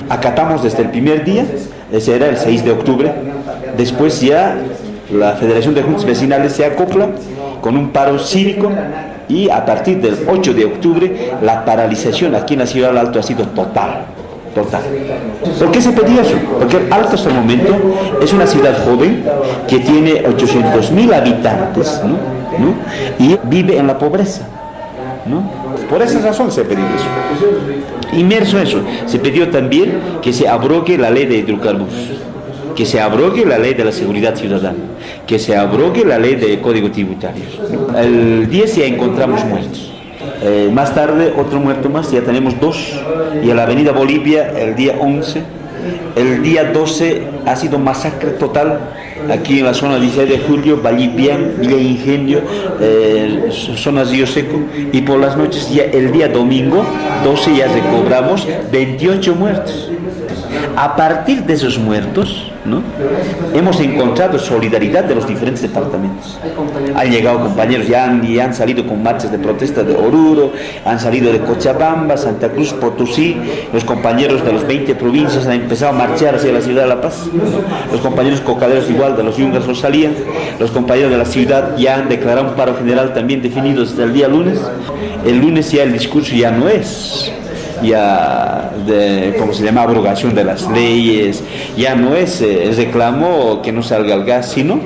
Acatamos desde el primer día, ese era el 6 de octubre, después ya la Federación de Juntas Vecinales se acopla con un paro cívico y a partir del 8 de octubre la paralización aquí en la ciudad del Alto ha sido total. ¿Por qué se pedía eso? Porque Alto hasta el momento es una ciudad joven que tiene 800 mil habitantes y vive en la pobreza. Por esa razón se pedido eso. Inmerso eso, se pidió también que se abrogue la ley de hidrocarburos que se abrogue la ley de la seguridad ciudadana, que se abrogue la ley de código tributario. El 10 ya encontramos muertos. Eh, más tarde otro muerto más, ya tenemos dos. Y en la avenida Bolivia el día 11. El día 12 ha sido masacre total aquí en la zona 16 de julio, Vallipián, Villa Ingenio, eh, zona Río Seco. Y por las noches, ya el día domingo 12 ya recobramos 28 muertos. A partir de esos muertos, ¿no? hemos encontrado solidaridad de los diferentes departamentos. Han llegado compañeros, ya han salido con marchas de protesta de Oruro, han salido de Cochabamba, Santa Cruz, Potosí, los compañeros de las 20 provincias han empezado a marchar hacia la ciudad de La Paz, los compañeros cocaderos igual de los yungas no salían, los compañeros de la ciudad ya han declarado un paro general también definido desde el día lunes. El lunes ya el discurso ya no es ya de, ¿cómo se llama?, abrogación de las leyes, ya no es eh, el reclamo que no salga el gas, sino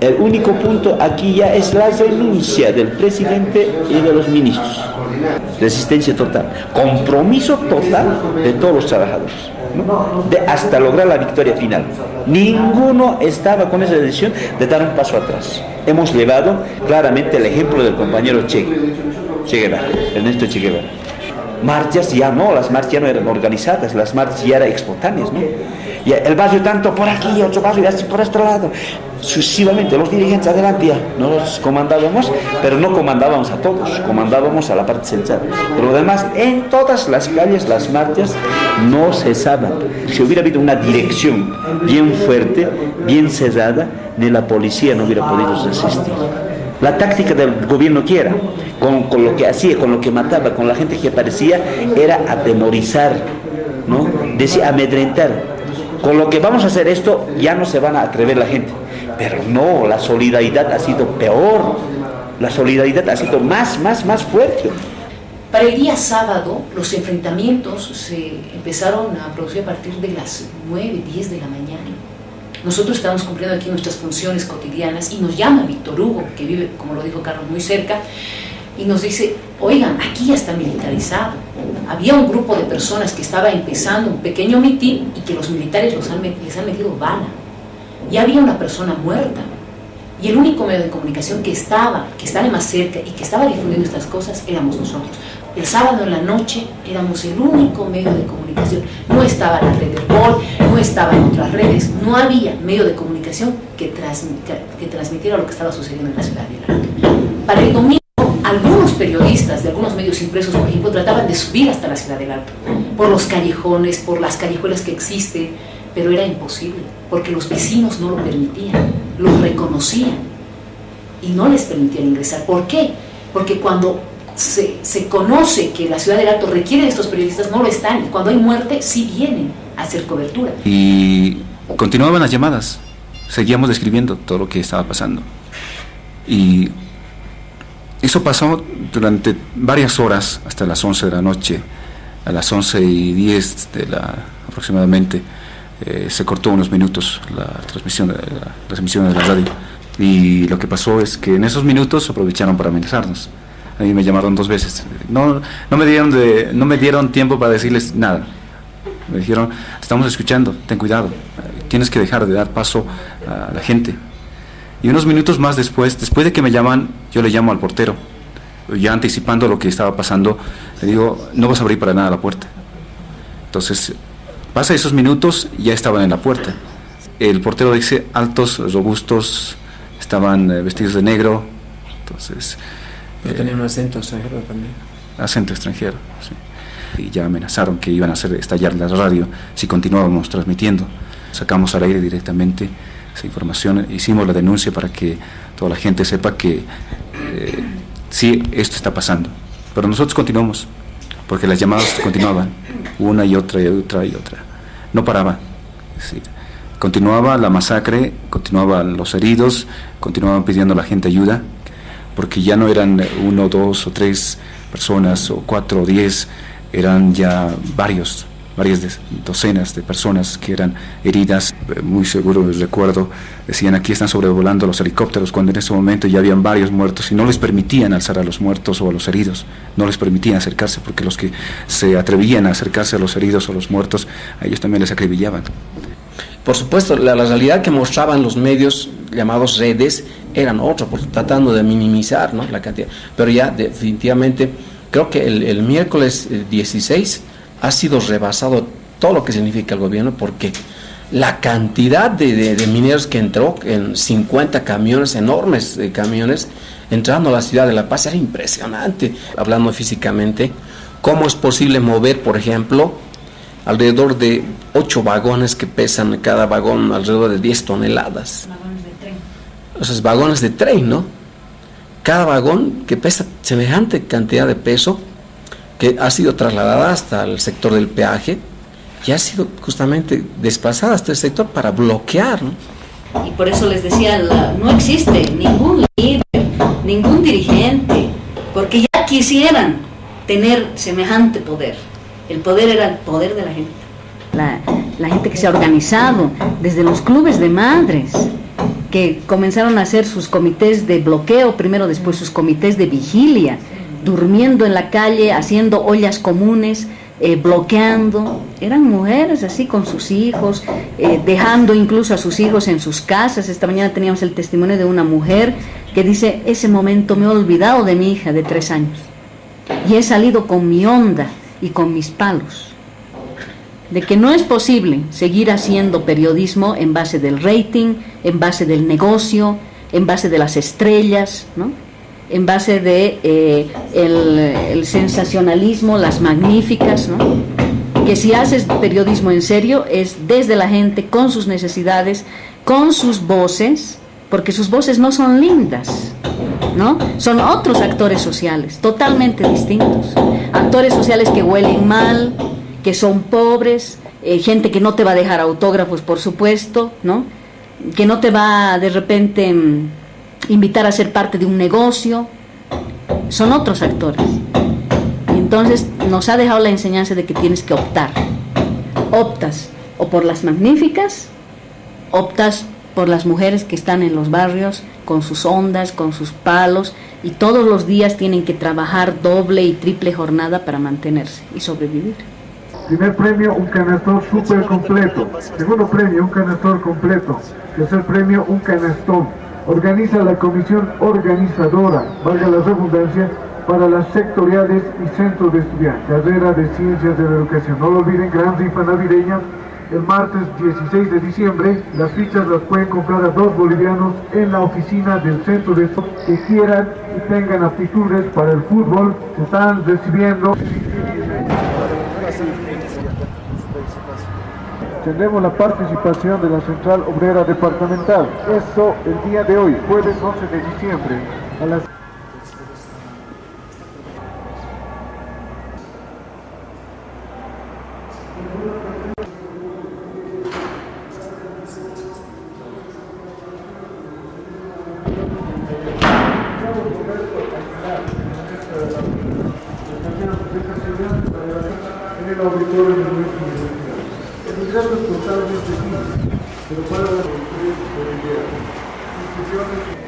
el único punto aquí ya es la renuncia del presidente y de los ministros. Resistencia total, compromiso total de todos los trabajadores, de hasta lograr la victoria final. Ninguno estaba con esa decisión de dar un paso atrás. Hemos llevado claramente el ejemplo del compañero Che, che Guevara, Ernesto Che Guevara marchas ya no, las marchas ya no eran organizadas, las marchas ya eran espontáneas, ¿no? Y el barrio tanto por aquí, otro barrio y así por este lado. Sucesivamente, los dirigentes adelante ya nos comandábamos, pero no comandábamos a todos, comandábamos a la parte central. Pero además, en todas las calles las marchas no cesaban. Si hubiera habido una dirección bien fuerte, bien cerrada, ni la policía no hubiera podido resistir. La táctica del gobierno que era, con, con, lo que hacía, con lo que mataba, con la gente que aparecía, era atemorizar, ¿no? Decía amedrentar. Con lo que vamos a hacer esto, ya no se van a atrever la gente. Pero no, la solidaridad ha sido peor. La solidaridad ha sido más, más, más fuerte. Para el día sábado, los enfrentamientos se empezaron a producir a partir de las 9, 10 de la mañana. Nosotros estamos cumpliendo aquí nuestras funciones cotidianas y nos llama Víctor Hugo, que vive, como lo dijo Carlos, muy cerca, y nos dice, oigan, aquí ya está militarizado. Había un grupo de personas que estaba empezando un pequeño mitin y que los militares los han, les han metido bala. Y había una persona muerta. Y el único medio de comunicación que estaba, que estaba más cerca y que estaba difundiendo estas cosas éramos nosotros. El sábado en la noche éramos el único medio de comunicación. No estaba la red de Gol, no estaban otras redes, no había medio de comunicación que, transmitiera, que transmitiera lo que estaba sucediendo en la ciudad de Lara. Para el domingo, algunos periodistas de algunos medios impresos, por ejemplo, trataban de subir hasta la ciudad del Alto, por los callejones, por las callejuelas que existen, pero era imposible, porque los vecinos no lo permitían, lo reconocían y no les permitían ingresar. ¿Por qué? Porque cuando se, se, conoce que la ciudad del Alto requiere de estos periodistas, no lo están. Cuando hay muerte, sí vienen a hacer cobertura. Y continuaban las llamadas. Seguíamos describiendo todo lo que estaba pasando. Y eso pasó durante varias horas, hasta las 11 de la noche. A las 11 y 10 de la, aproximadamente, eh, se cortó unos minutos la transmisión, de la, las de la radio. Y lo que pasó es que en esos minutos aprovecharon para amenazarnos. A mí me llamaron dos veces. No, no, me dieron de, no me dieron tiempo para decirles nada. Me dijeron, estamos escuchando, ten cuidado, tienes que dejar de dar paso a la gente. Y unos minutos más después, después de que me llaman, yo le llamo al portero, ya anticipando lo que estaba pasando, le digo, no vas a abrir para nada la puerta. Entonces, pasa esos minutos, ya estaban en la puerta. El portero dice, altos, robustos, estaban vestidos de negro, entonces... Pero tenía un acento extranjero también. Acento extranjero, sí. Y ya amenazaron que iban a hacer estallar la radio si continuábamos transmitiendo. Sacamos al aire directamente esa información, hicimos la denuncia para que toda la gente sepa que eh, sí, esto está pasando. Pero nosotros continuamos, porque las llamadas continuaban, una y otra y otra y otra. No paraba. Continuaba la masacre, continuaban los heridos, continuaban pidiendo a la gente ayuda porque ya no eran uno, dos o tres personas o cuatro o diez, eran ya varios, varias docenas de personas que eran heridas, muy seguro recuerdo, decían aquí están sobrevolando los helicópteros, cuando en ese momento ya habían varios muertos y no les permitían alzar a los muertos o a los heridos, no les permitían acercarse porque los que se atrevían a acercarse a los heridos o los muertos, a ellos también les acribillaban. Por supuesto, la, realidad que mostraban los medios llamados redes eran otros, tratando de minimizar ¿no? la cantidad. Pero ya definitivamente creo que el, el, miércoles 16 ha sido rebasado todo lo que significa el gobierno porque la cantidad de, de, de mineros que entró en 50 camiones, enormes de camiones, entrando a la ciudad de La Paz era impresionante, hablando físicamente, cómo es posible mover, por ejemplo, alrededor de 8 vagones que pesan cada vagón alrededor de 10 toneladas. Vagones de tren. Esos vagones de tren, ¿no? Cada vagón que pesa semejante cantidad de peso, que ha sido trasladada hasta el sector del peaje y ha sido justamente desplazada hasta el sector para bloquear, ¿no? Y por eso les decía, la- no existe ningún líder, ningún dirigente, porque ya quisieran tener semejante poder. El poder era el poder de la gente. La, la gente que se ha organizado, desde los clubes de madres, que comenzaron a hacer sus comités de bloqueo, primero después sus comités de vigilia, durmiendo en la calle, haciendo ollas comunes, eh, bloqueando. Eran mujeres así con sus hijos, eh, dejando incluso a sus hijos en sus casas. Esta mañana teníamos el testimonio de una mujer que dice, ese momento me he olvidado de mi hija de tres años y he salido con mi onda y con mis palos. De que no es posible seguir haciendo periodismo en base del rating, en base del negocio, en base de las estrellas, ¿no? En base de eh, el, sensacionalismo, las magníficas, ¿no? que si haces periodismo en serio es desde la gente, con sus necesidades, con sus voces, porque sus voces no son lindas, ¿no? Son otros actores sociales, totalmente distintos. Actores sociales que huelen mal, que son pobres, eh, gente que no te va a dejar autógrafos, por supuesto, ¿no? Que no te va de repente mm, invitar a ser parte de un negocio. Son otros actores. Y entonces nos ha dejado la enseñanza de que tienes que optar. Optas o por las magníficas, optas por las mujeres que están en los barrios con sus ondas, con sus palos y todos los días tienen que trabajar doble y triple jornada para mantenerse y sobrevivir. Primer premio, un canastor súper completo. Segundo premio, un canastor completo. Tercer premio, un canastón. Organiza la comisión organizadora, valga la redundancia, para las sectoriales y centros de estudiantes. Carrera de Ciencias de la Educación. No lo olviden, gran rifa navideña. El martes 16 de diciembre, las fichas las pueden comprar a dos bolivianos en la oficina del centro de estudiantes que quieran y tengan aptitudes para el fútbol. Se están recibiendo Tendremos la participación de la Central Obrera Departamental. Eso el día de hoy, jueves 11 de diciembre, a las en el auditorio de nuestra universidad. El ingreso es totalmente libre, pero para las empresas bolivianas, instituciones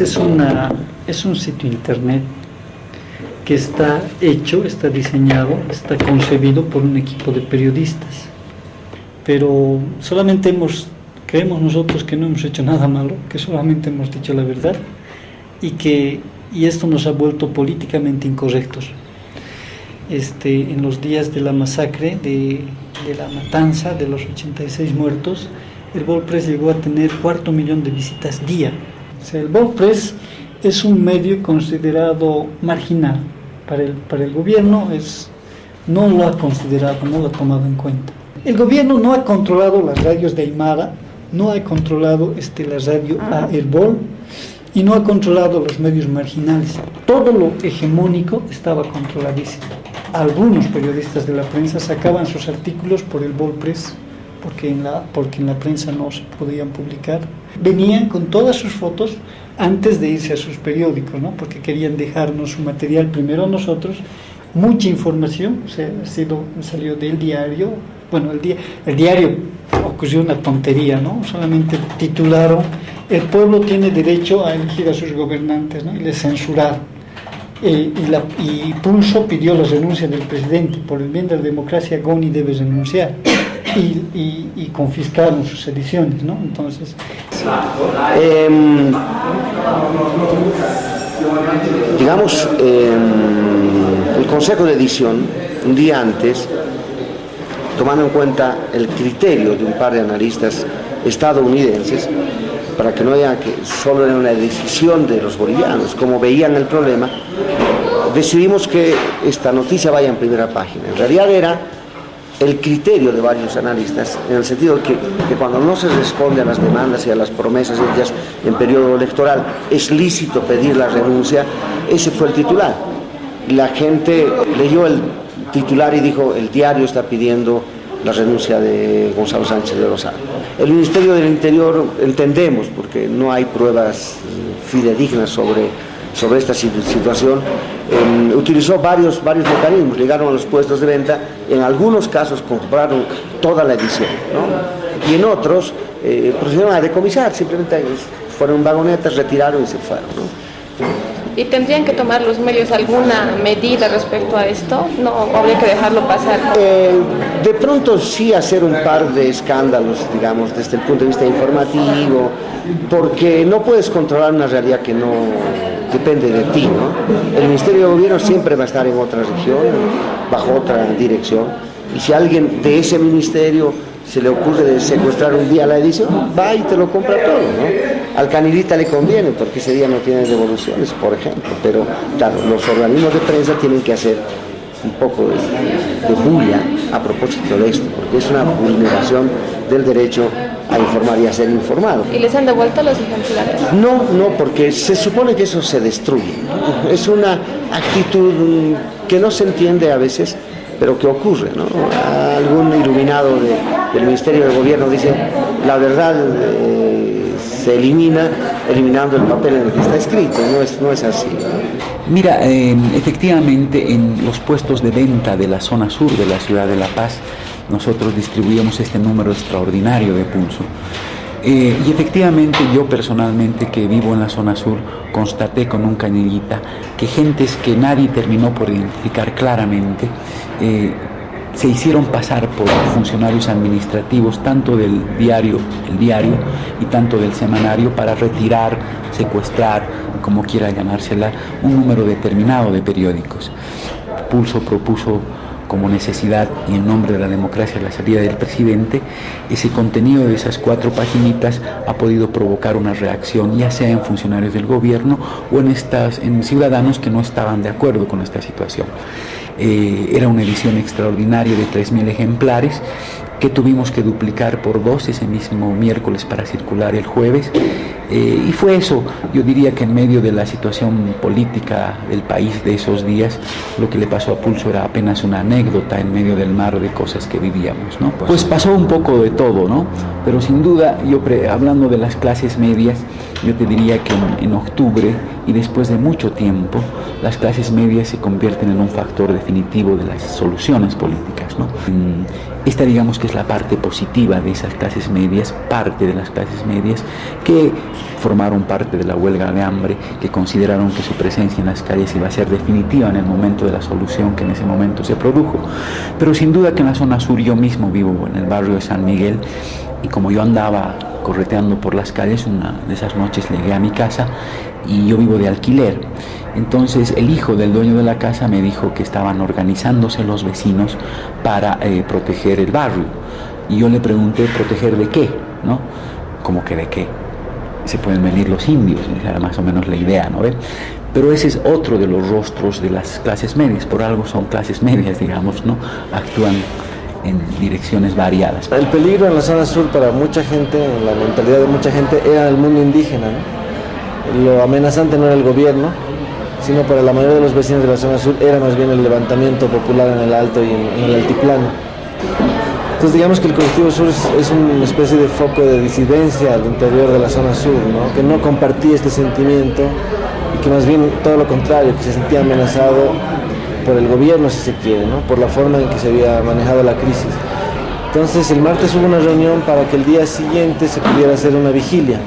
Es, una, es un sitio internet que está hecho, está diseñado, está concebido por un equipo de periodistas. Pero solamente hemos, creemos nosotros que no hemos hecho nada malo, que solamente hemos dicho la verdad y que y esto nos ha vuelto políticamente incorrectos. Este, en los días de la masacre, de, de la matanza de los 86 muertos, el WordPress llegó a tener cuarto millón de visitas día. Sea, el WordPress es un medio considerado marginal para el, para el gobierno, es, no lo ha considerado, no lo ha tomado en cuenta. El gobierno no ha controlado las radios de Aymara, no ha controlado este, la radio a Herbol y no ha controlado los medios marginales. Todo lo hegemónico estaba controladísimo. Algunos periodistas de la prensa sacaban sus artículos por el WordPress porque en la, porque en la prensa no se podían publicar. Venían con todas sus fotos antes de irse a sus periódicos, ¿no? porque querían dejarnos su material primero a nosotros, mucha información, o sea, sido, salió del diario, bueno, el, día, el diario ocurrió una tontería, ¿no? solamente titularon, el pueblo tiene derecho a elegir a sus gobernantes, ¿no? y les censuraron. Eh, y, la, y Pulso pidió la renuncia del presidente. Por el bien de la democracia, Goni debe renunciar. Y, confiscaron sus ediciones, ¿no? Entonces... Em, digamos, em, el Consejo de Edición, un día antes, tomando en cuenta el criterio de un par de analistas estadounidenses, para que no haya que solo era una decisión de los bolivianos, como veían el problema, decidimos que esta noticia vaya en primera página. En realidad era el criterio de varios analistas, en el sentido de que, cuando no se responde a las demandas y a las promesas hechas en periodo electoral, es lícito pedir la renuncia, ese fue el titular. La gente leyó el titular y dijo, el diario está pidiendo la renuncia de Gonzalo Sánchez de Rosado. El Ministerio del Interior entendemos, porque no hay pruebas fidedignas sobre, sobre esta situación, em, utilizó varios, varios mecanismos, llegaron a los puestos de venta, en algunos casos compraron toda la edición, y en otros eh, procedieron a decomisar, simplemente fueron vagonetas, retiraron y se fueron. ¿Y tendrían que tomar los medios alguna medida respecto a esto? ¿No habría que dejarlo pasar? Eh, de pronto sí hacer un par de escándalos, digamos, desde el punto de vista informativo, porque no puedes controlar una realidad que no depende de ti, ¿no? El Ministerio de Gobierno siempre va a estar en otra región, bajo otra dirección, y si alguien de ese ministerio se le ocurre secuestrar un día la edición, va y te lo compra todo, ¿no? Al canilita le conviene porque ese día no tiene devoluciones, por ejemplo, pero claro, los organismos de prensa tienen que hacer un poco de, de bulla a propósito de esto, porque es una vulneración del derecho a informar y a ser informado. ¿Y les han devuelto los ejemplares? No, no, porque se supone que eso se destruye. Es una actitud que no se entiende a veces, pero que ocurre. ¿no? Algún iluminado del Ministerio de Gobierno dice, la verdad eh, se elimina eliminando el papel en el que está escrito, no es, no es así. Mira, eh, efectivamente en los puestos de venta de la zona sur de la ciudad de La Paz, nosotros distribuimos este número extraordinario de pulso. Eh, y efectivamente yo personalmente que vivo en la zona sur constaté con un cañillita que gentes que nadie terminó por identificar claramente eh, se hicieron pasar por funcionarios administrativos tanto del diario, el diario y tanto del semanario para retirar, secuestrar, como quiera llamársela, un número determinado de periódicos. Pulso propuso como necesidad y en nombre de la democracia la salida del presidente, ese contenido de esas cuatro paginitas ha podido provocar una reacción, ya sea en funcionarios del gobierno o en, estas, en ciudadanos que no estaban de acuerdo con esta situación. Eh, era una edición extraordinaria de 3.000 ejemplares que tuvimos que duplicar por dos ese mismo miércoles para circular el jueves. Eh, y fue eso, yo diría que en medio de la situación política del país de esos días, lo que le pasó a Pulso era apenas una anécdota en medio del mar de cosas que vivíamos. ¿no? Pues pasó un poco de todo, ¿no? pero sin duda, yo hablando de las clases medias, yo te diría que en, octubre y después de mucho tiempo, las clases medias se convierten en un factor definitivo de las soluciones políticas. ¿no? Esta digamos que es la parte positiva de esas clases medias, parte de las clases medias que formaron parte de la huelga de hambre, que consideraron que su presencia en las calles iba a ser definitiva en el momento de la solución que en ese momento se produjo. Pero sin duda que en la zona sur yo mismo vivo en el barrio de San Miguel y como yo andaba correteando por las calles, una de esas noches llegué a mi casa y yo vivo de alquiler. Entonces el hijo del dueño de la casa me dijo que estaban organizándose los vecinos para eh, proteger el barrio. Y yo le pregunté, ¿proteger de qué? ¿No? Como que de qué. Se pueden venir los indios, esa era más o menos la idea, ¿no? Pero ese es otro de los rostros de las clases medias, por algo son clases medias, digamos, ¿no? Actúan en direcciones variadas. El peligro en la zona sur para mucha gente, en la mentalidad de mucha gente, era el mundo indígena, Lo amenazante no era el gobierno, sino para la mayoría de los vecinos de la zona sur era más bien el levantamiento popular en el alto y en, el altiplano. Entonces digamos que el colectivo sur es, una especie de foco de disidencia al interior de la zona sur, que no compartía este sentimiento y que más bien todo lo contrario, que se sentía amenazado por el gobierno si se quiere, ¿no? por la forma en que se había manejado la crisis. Entonces el martes hubo una reunión para que el día siguiente se pudiera hacer una vigilia.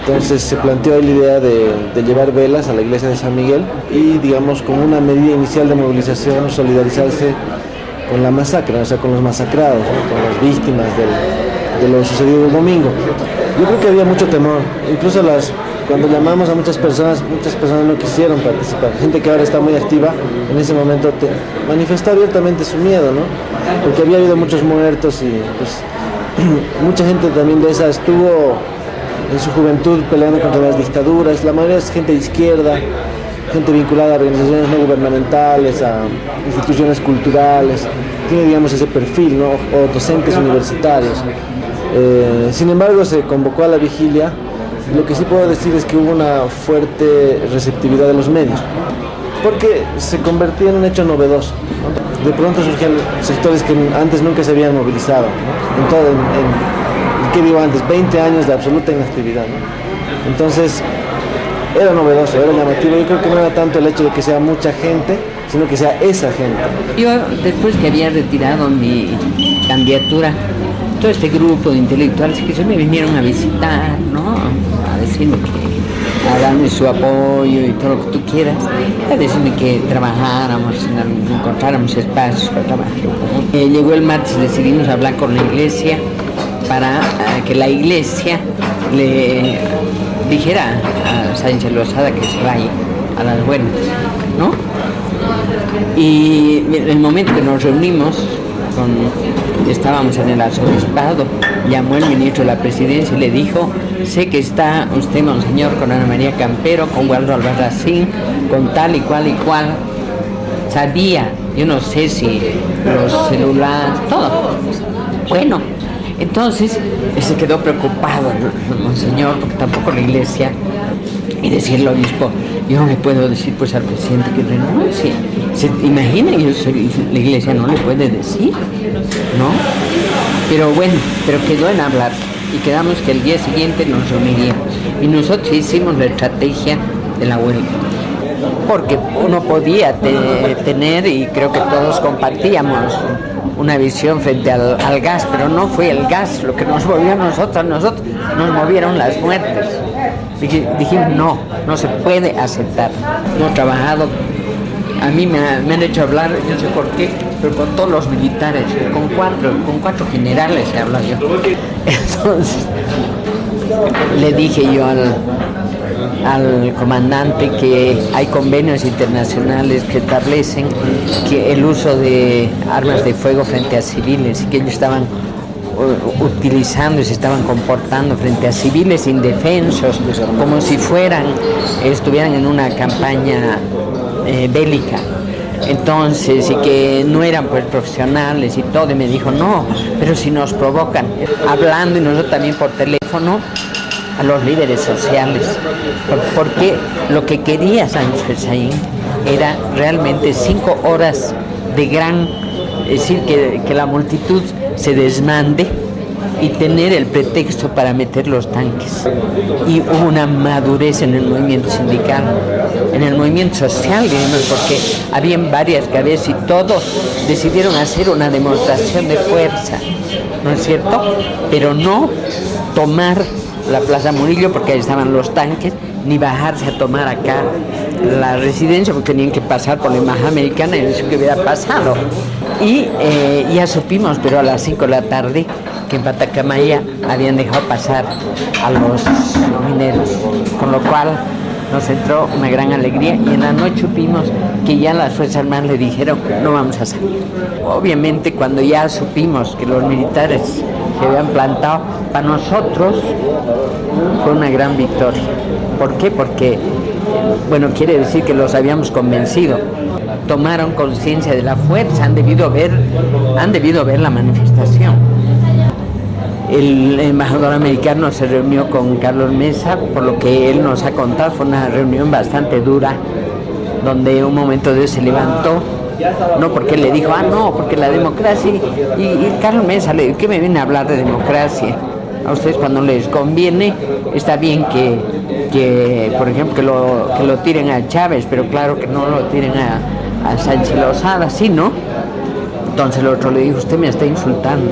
Entonces se planteó la idea de, llevar velas a la iglesia de San Miguel y, digamos, como una medida inicial de movilización, solidarizarse con la masacre, o sea, con los masacrados, con las víctimas de lo sucedido el domingo. Yo creo que había mucho temor, incluso las, cuando llamamos a muchas personas, muchas personas no quisieron participar. Gente que ahora está muy activa, en ese momento te manifestó abiertamente su miedo, ¿no? Porque había habido muchos muertos y pues mucha gente también de esa estuvo en su juventud peleando contra las dictaduras, la mayoría es gente de izquierda, gente vinculada a organizaciones no gubernamentales, a instituciones culturales, tiene digamos ese perfil, ¿no? o docentes universitarios. Eh, sin embargo, se convocó a la vigilia. Lo que sí puedo decir es que hubo una fuerte receptividad de los medios, porque se convertía en un hecho novedoso. De pronto surgían sectores que antes nunca se habían movilizado, en todo, en, ¿qué digo antes? 20 años de absoluta inactividad. Entonces, era novedoso, era llamativo. Yo creo que no era tanto el hecho de que sea mucha gente, sino que sea esa gente. Yo, después que había retirado mi candidatura, todo este grupo de intelectuales que se me vinieron a visitar, ¿no? A decirme que, a darme su apoyo y todo lo que tú quieras, a decirme que trabajáramos, encontráramos espacios para trabajar. Eh, llegó el martes y decidimos hablar con la iglesia para eh, que la iglesia le dijera a Sánchez Lozada que se vaya a las buenas, ¿no? Y en el momento que nos reunimos estábamos en el arzobispado, llamó el ministro de la presidencia y le dijo, sé que está usted, monseñor, con Ana María Campero, con Waldo Albarracín, con tal y cual y cual. Sabía, yo no sé si los celulares, todo. Bueno, entonces se quedó preocupado monseñor, porque tampoco la iglesia, y decirle al obispo, yo no le puedo decir pues al presidente que renuncie. ¿Se la iglesia no le puede decir, ¿no? Pero bueno, pero quedó en hablar y quedamos que el día siguiente nos reuniríamos. Y nosotros hicimos la estrategia de la huelga. Porque uno podía tener, y creo que todos compartíamos, una visión frente al, gas, pero no fue el gas lo que nos movió a nosotros, nosotros nos movieron las muertes. Dijimos, no, no se puede aceptar. Hemos trabajado, a mí me, han hecho hablar, no sé por qué, pero con todos los militares, con cuatro, con cuatro generales he hablado yo. Entonces, le dije yo al, al comandante que hay convenios internacionales que establecen que el uso de armas de fuego frente a civiles y que ellos estaban utilizando y se estaban comportando frente a civiles indefensos como si fueran estuvieran en una campaña eh, bélica. Entonces y que no eran pues profesionales y todo y me dijo no pero si nos provocan hablando y nosotros también por teléfono a los líderes sociales, porque lo que quería Sánchez Fesaín era realmente cinco horas de gran, es decir, que, que la multitud se desmande y tener el pretexto para meter los tanques. Y hubo una madurez en el movimiento sindical, en el movimiento social, digamos, porque habían varias cabezas y todos decidieron hacer una demostración de fuerza, ¿no es cierto? Pero no tomar la Plaza Murillo porque ahí estaban los tanques, ni bajarse a tomar acá la residencia porque tenían que pasar por la embajada americana y eso que hubiera pasado. Y eh, ya supimos, pero a las 5 de la tarde, que en Patacamaya habían dejado pasar a los mineros, con lo cual nos entró una gran alegría y en la noche supimos que ya las Fuerzas Armadas le dijeron no vamos a salir. Obviamente cuando ya supimos que los militares se habían plantado, para nosotros fue una gran victoria. ¿Por qué? Porque, bueno, quiere decir que los habíamos convencido. Tomaron conciencia de la fuerza, han debido ver, han debido ver la manifestación. El embajador americano se reunió con Carlos Mesa, por lo que él nos ha contado, fue una reunión bastante dura, donde un momento de se levantó, no porque le dijo, ah, no, porque la democracia, y, Carlos Mesa le dijo, ¿qué me viene a hablar de democracia? A ustedes cuando les conviene, está bien que, por ejemplo, que lo, que lo tiren a Chávez, pero claro que no lo tiren a, a Sánchez Lozada, ¿sí, no? Entonces el otro le dijo, usted me está insultando.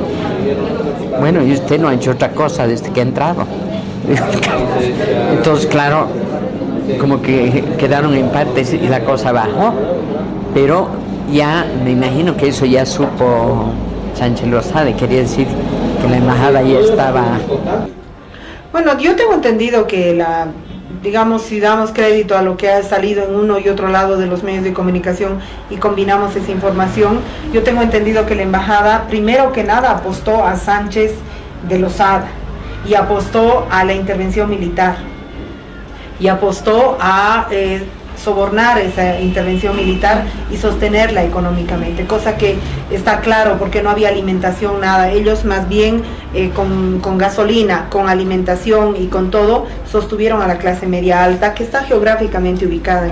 Bueno, y usted no ha hecho otra cosa desde que ha entrado. Entonces, claro, como que quedaron empates y la cosa bajó, pero ya me imagino que eso ya supo Sánchez Lozada, quería decir que la embajada ya estaba... Bueno, yo tengo entendido que la, digamos, si damos crédito a lo que ha salido en uno y otro lado de los medios de comunicación y combinamos esa información, yo tengo entendido que la embajada, primero que nada, apostó a Sánchez de Lozada y apostó a la intervención militar y apostó a eh, sobornar esa intervención militar y sostenerla económicamente, cosa que está claro porque no había alimentación, nada. Ellos más bien eh, con, gasolina, con alimentación y con todo, sostuvieron a la clase media alta que está geográficamente ubicada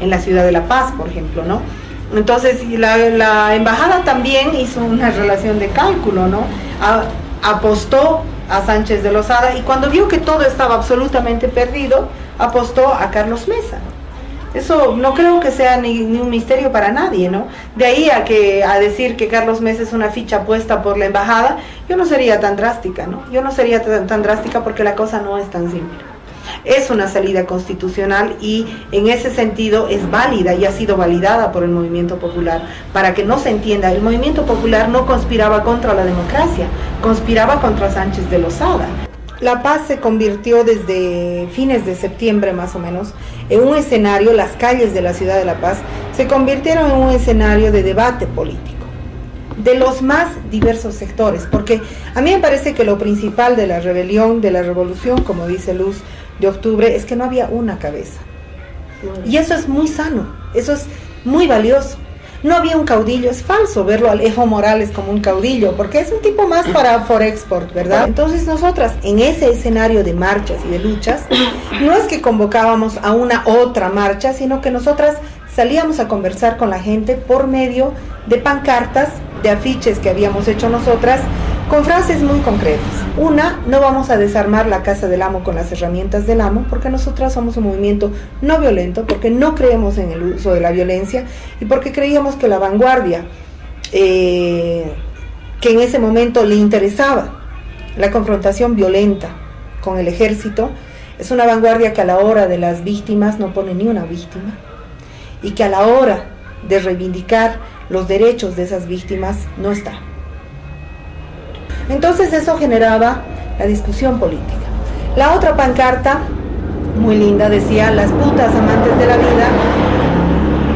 en, la ciudad de La Paz, por ejemplo, ¿no? Entonces la, la, embajada también hizo una relación de cálculo, ¿no? apostó a Sánchez de Lozada y cuando vio que todo estaba absolutamente perdido, apostó a Carlos Mesa. Eso no creo que sea ni, un misterio para nadie, ¿no? De ahí a que a decir que Carlos Mesa es una ficha puesta por la embajada, yo no sería tan drástica, ¿no? Yo no sería tan, drástica porque la cosa no es tan simple. Es una salida constitucional y en ese sentido es válida y ha sido validada por el movimiento popular. Para que no se entienda, el movimiento popular no conspiraba contra la democracia, conspiraba contra Sánchez de Lozada. La Paz se convirtió desde fines de septiembre más o menos en un escenario, las calles de la ciudad de La Paz se convirtieron en un escenario de debate político de los más diversos sectores, porque a mí me parece que lo principal de la rebelión, de la revolución, como dice Luz de Octubre, es que no había una cabeza. Y eso es muy sano, eso es muy valioso no había un caudillo, es falso verlo al Ejo Morales como un caudillo, porque es un tipo más para Forexport, ¿verdad? Entonces nosotras en ese escenario de marchas y de luchas, no es que convocábamos a una otra marcha, sino que nosotras salíamos a conversar con la gente por medio de pancartas, de afiches que habíamos hecho nosotras, con frases muy concretas. Una, no vamos a desarmar la casa del amo con las herramientas del amo, porque nosotras somos un movimiento no violento, porque no creemos en el uso de la violencia y porque creíamos que la vanguardia, eh, que en ese momento le interesaba la confrontación violenta con el ejército, es una vanguardia que a la hora de las víctimas no pone ni una víctima y que a la hora de reivindicar los derechos de esas víctimas no está. Entonces eso generaba la discusión política. La otra pancarta, muy linda, decía, las putas amantes de la vida,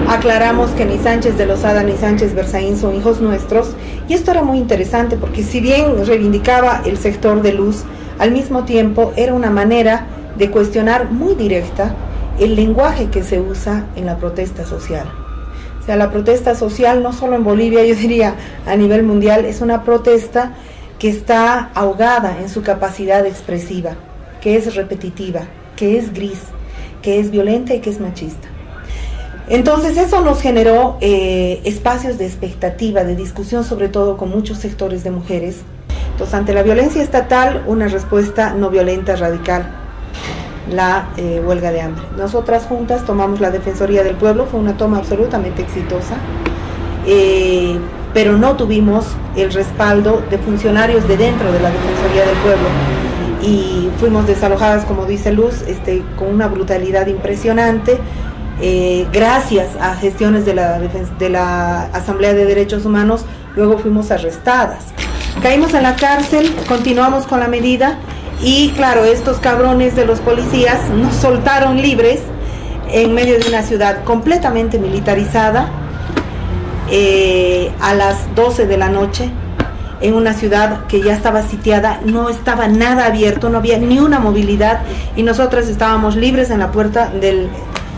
aclaramos que ni Sánchez de Lozada ni Sánchez Berzaín son hijos nuestros, y esto era muy interesante porque si bien reivindicaba el sector de luz, al mismo tiempo era una manera de cuestionar muy directa el lenguaje que se usa en la protesta social. O sea, la protesta social no solo en Bolivia, yo diría a nivel mundial, es una protesta que está ahogada en su capacidad expresiva, que es repetitiva, que es gris, que es violenta y que es machista. Entonces eso nos generó eh, espacios de expectativa, de discusión, sobre todo con muchos sectores de mujeres. Entonces ante la violencia estatal, una respuesta no violenta, radical, la eh, huelga de hambre. Nosotras juntas tomamos la Defensoría del Pueblo, fue una toma absolutamente exitosa. Eh, pero no tuvimos el respaldo de funcionarios de dentro de la Defensoría del Pueblo y fuimos desalojadas, como dice Luz, este, con una brutalidad impresionante. Eh, gracias a gestiones de la, de la Asamblea de Derechos Humanos, luego fuimos arrestadas. Caímos en la cárcel, continuamos con la medida y claro, estos cabrones de los policías nos soltaron libres en medio de una ciudad completamente militarizada, eh, a las 12 de la noche en una ciudad que ya estaba sitiada, no estaba nada abierto, no había ni una movilidad y nosotras estábamos libres en la puerta del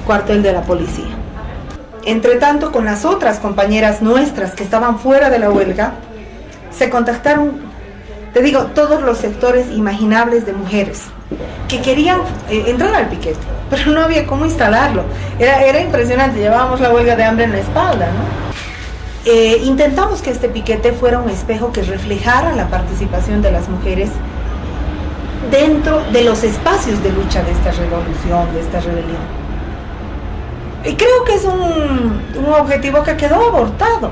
cuartel de la policía. Entre tanto, con las otras compañeras nuestras que estaban fuera de la huelga, se contactaron, te digo, todos los sectores imaginables de mujeres que querían eh, entrar al piquete, pero no había cómo instalarlo. Era, era impresionante, llevábamos la huelga de hambre en la espalda, ¿no? Eh, intentamos que este piquete fuera un espejo que reflejara la participación de las mujeres dentro de los espacios de lucha de esta revolución, de esta rebelión. Y creo que es un, objetivo que quedó abortado,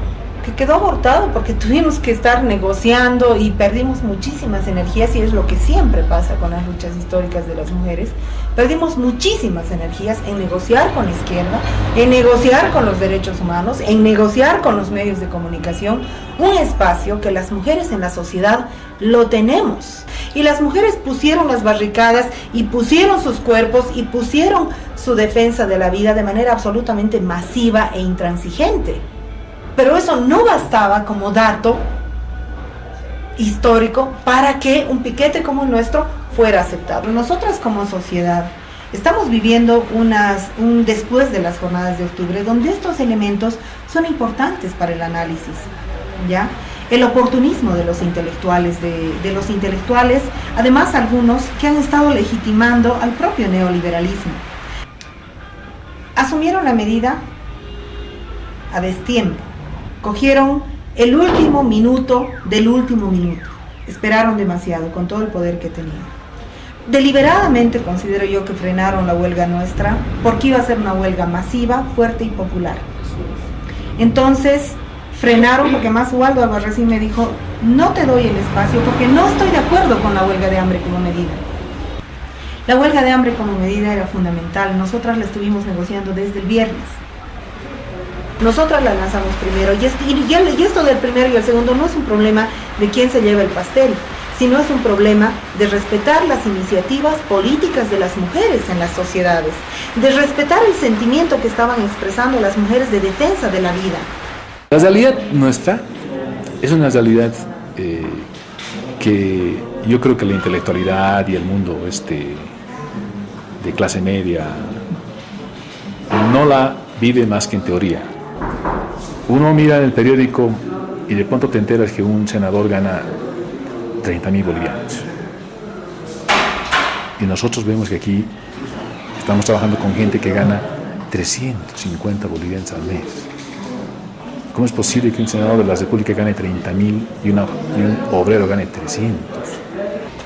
que quedó abortado porque tuvimos que estar negociando y perdimos muchísimas energías y es lo que siempre pasa con las luchas históricas de las mujeres. Perdimos muchísimas energías en negociar con la izquierda, en negociar con los derechos humanos, en negociar con los medios de comunicación, un espacio que las mujeres en la sociedad lo tenemos. Y las mujeres pusieron las barricadas y pusieron sus cuerpos y pusieron su defensa de la vida de manera absolutamente masiva e intransigente. Pero eso no bastaba como dato histórico para que un piquete como el nuestro fuera aceptado. Nosotras como sociedad estamos viviendo un después de las jornadas de octubre donde estos elementos son importantes para el análisis. ¿ya? El oportunismo de los intelectuales, de los intelectuales, además algunos que han estado legitimando al propio neoliberalismo. Asumieron la medida a destiempo Cogieron el último minuto del último minuto. Esperaron demasiado con todo el poder que tenían. Deliberadamente considero yo que frenaron la huelga nuestra porque iba a ser una huelga masiva, fuerte y popular. Entonces frenaron porque más Waldo Albarracín me dijo, no te doy el espacio porque no estoy de acuerdo con la huelga de hambre como medida. La huelga de hambre como medida era fundamental, nosotras la estuvimos negociando desde el viernes. Nosotras la lanzamos primero y, esto del primero y el segundo no es un problema de quién se lleva el pastel, sino es un problema de respetar las iniciativas políticas de las mujeres en las sociedades, de respetar el sentimiento que estaban expresando las mujeres de defensa de la vida. La realidad nuestra es una realidad eh, que yo creo que la intelectualidad y el mundo este, de clase media no la vive más que en teoría. Uno mira en el periódico y de pronto te enteras que un senador gana 30 mil bolivianos. Y nosotros vemos que aquí estamos trabajando con gente que gana 350 bolivianos al mes. ¿Cómo es posible que un senador de la República gane 30 mil y, un obrero gane 300?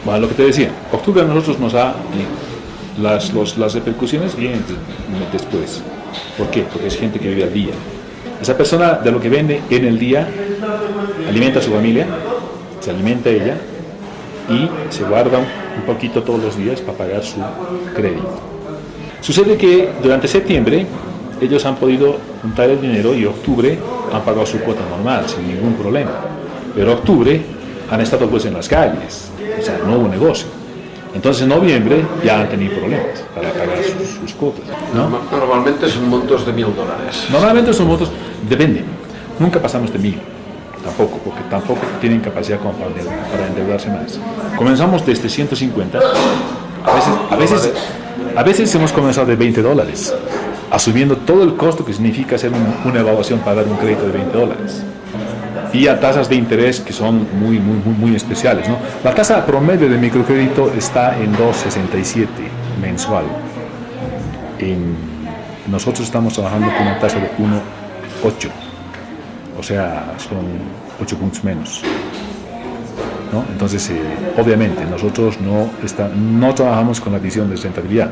Bueno, lo que te decía, octubre a nosotros nos da eh, las, las repercusiones vienen después. ¿Por qué? Porque es gente que vive al día. Esa persona de lo que vende en el día alimenta a su familia, se alimenta ella y se guarda un poquito todos los días para pagar su crédito. Sucede que durante septiembre ellos han podido juntar el dinero y octubre han pagado su cuota normal sin ningún problema. Pero octubre han estado pues en las calles, o sea, no hubo negocio. Entonces en noviembre ya han tenido problemas para pagar sus, cuotas. Normalmente son montos de mil dólares. Normalmente son montos, depende. Nunca pasamos de mil, tampoco, porque tampoco tienen capacidad como para, endeudarse más. Comenzamos desde 150, a veces, a veces, a veces hemos comenzado de 20 dólares, asumiendo todo el costo que significa hacer una evaluación para dar un crédito de 20 dólares y a tasas de interés que son muy, muy, muy, muy especiales. ¿no? La tasa promedio de microcrédito está en 2,67 mensual. nosotros estamos trabajando con una tasa de 1,8, o sea, son 8 puntos menos. ¿no? Entonces, eh, obviamente, nosotros no, está, no trabajamos con la visión de rentabilidad,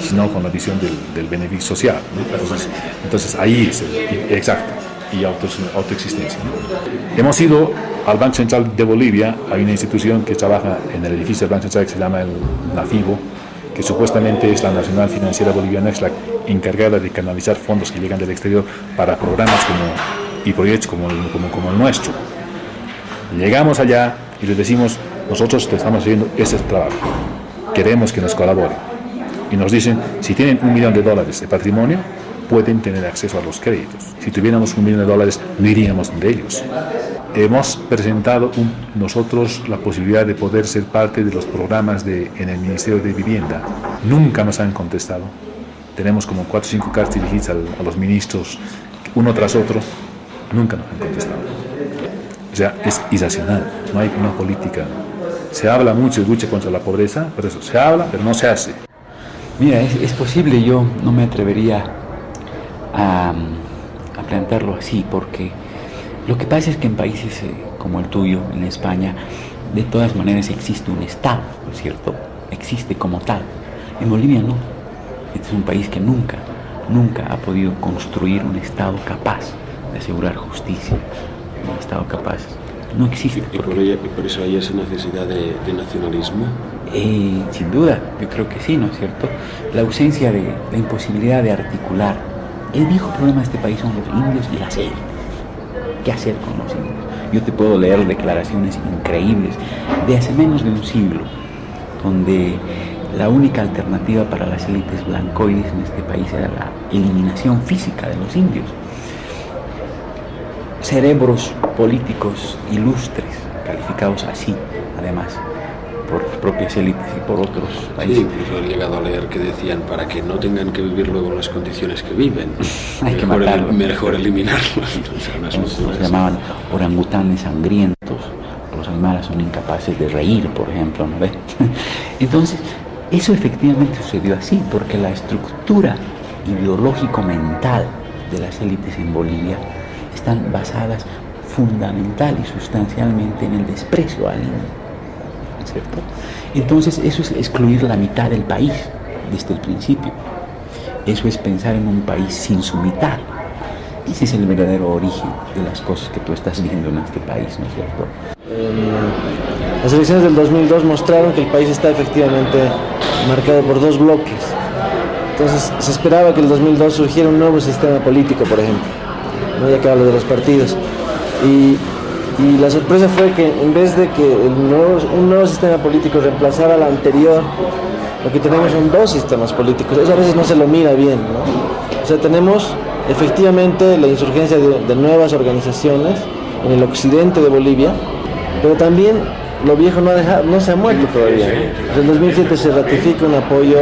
sino con la visión del, del beneficio social. Entonces, entonces, ahí es exacto y autoexistencia. Hemos ido al Banco Central de Bolivia, hay una institución que trabaja en el edificio del Banco Central que se llama el NAFIBO, que supuestamente es la Nacional Financiera Boliviana, es la encargada de canalizar fondos que llegan del exterior para programas como, y proyectos como, como, como el nuestro. Llegamos allá y les decimos, nosotros te estamos haciendo ese trabajo, queremos que nos colaboren. Y nos dicen, si tienen un millón de dólares de patrimonio, pueden tener acceso a los créditos. Si tuviéramos un millón de dólares, no iríamos de ellos. Hemos presentado nosotros la posibilidad de poder ser parte de los programas de, en el Ministerio de Vivienda. Nunca nos han contestado. Tenemos como cuatro o cinco cartas dirigidas a, los ministros, uno tras otro. Nunca nos han contestado. O sea, es irracional, no hay una política. Se habla mucho de lucha contra la pobreza, pero eso se habla, pero no se hace. Mira, es, es posible, yo no me atrevería a, plantearlo así, porque lo que pasa es que en países eh, como el tuyo, en España, de todas maneras existe un Estado, ¿no es cierto? Existe como tal. En Bolivia no. Este es un país que nunca, nunca ha podido construir un Estado capaz de asegurar justicia, el Estado capaz no existe. ¿Y por, ello, por eso hay esa necesidad de, de nacionalismo? Eh, sin duda, yo creo que sí, ¿no es cierto? La ausencia de la imposibilidad de articular. El viejo problema de este país son los indios y la sed. ¿Qué hacer con los indios? Yo te puedo leer declaraciones increíbles de hace menos de un siglo, donde la única alternativa para las élites blancoides en este país era la eliminación física de los indios. Cerebros políticos ilustres, calificados así, además, por las propias élites y por otros países. Sí, incluso he llegado a leer que decían para que no tengan que vivir luego las condiciones que viven. Hay que matarlos. mejor eliminarlos. Unas Los, llamaban orangutanes sangrientos. Los animales son incapaces de reír, por ejemplo, ¿no ve? Entonces, eso efectivamente sucedió así, porque la estructura ideológico-mental de las élites en Bolivia están basadas fundamental y sustancialmente en el desprecio al indio. ¿No es ¿cierto? Entonces, eso es excluir la mitad del país desde el principio. Eso es pensar en un país sin su mitad. Ese es el verdadero origen de las cosas que tú estás viendo en este país, ¿no es cierto? Em, las elecciones del 2002 mostraron que el país está efectivamente marcado por dos bloques. Entonces se esperaba que en el 2002 surgiera un nuevo sistema político, por ejemplo, ¿no? ya que hablo de los partidos. Y, y la sorpresa fue que en vez de que un nuevo sistema político reemplazara al anterior, lo que tenemos son dos sistemas políticos. Eso a veces no se lo mira bien. ¿no? O sea, tenemos efectivamente la insurgencia de nuevas organizaciones en el occidente de Bolivia, pero también lo viejo no, ha dejado- no se ha muerto todavía. ¿no? En 2007 se ratifica un apoyo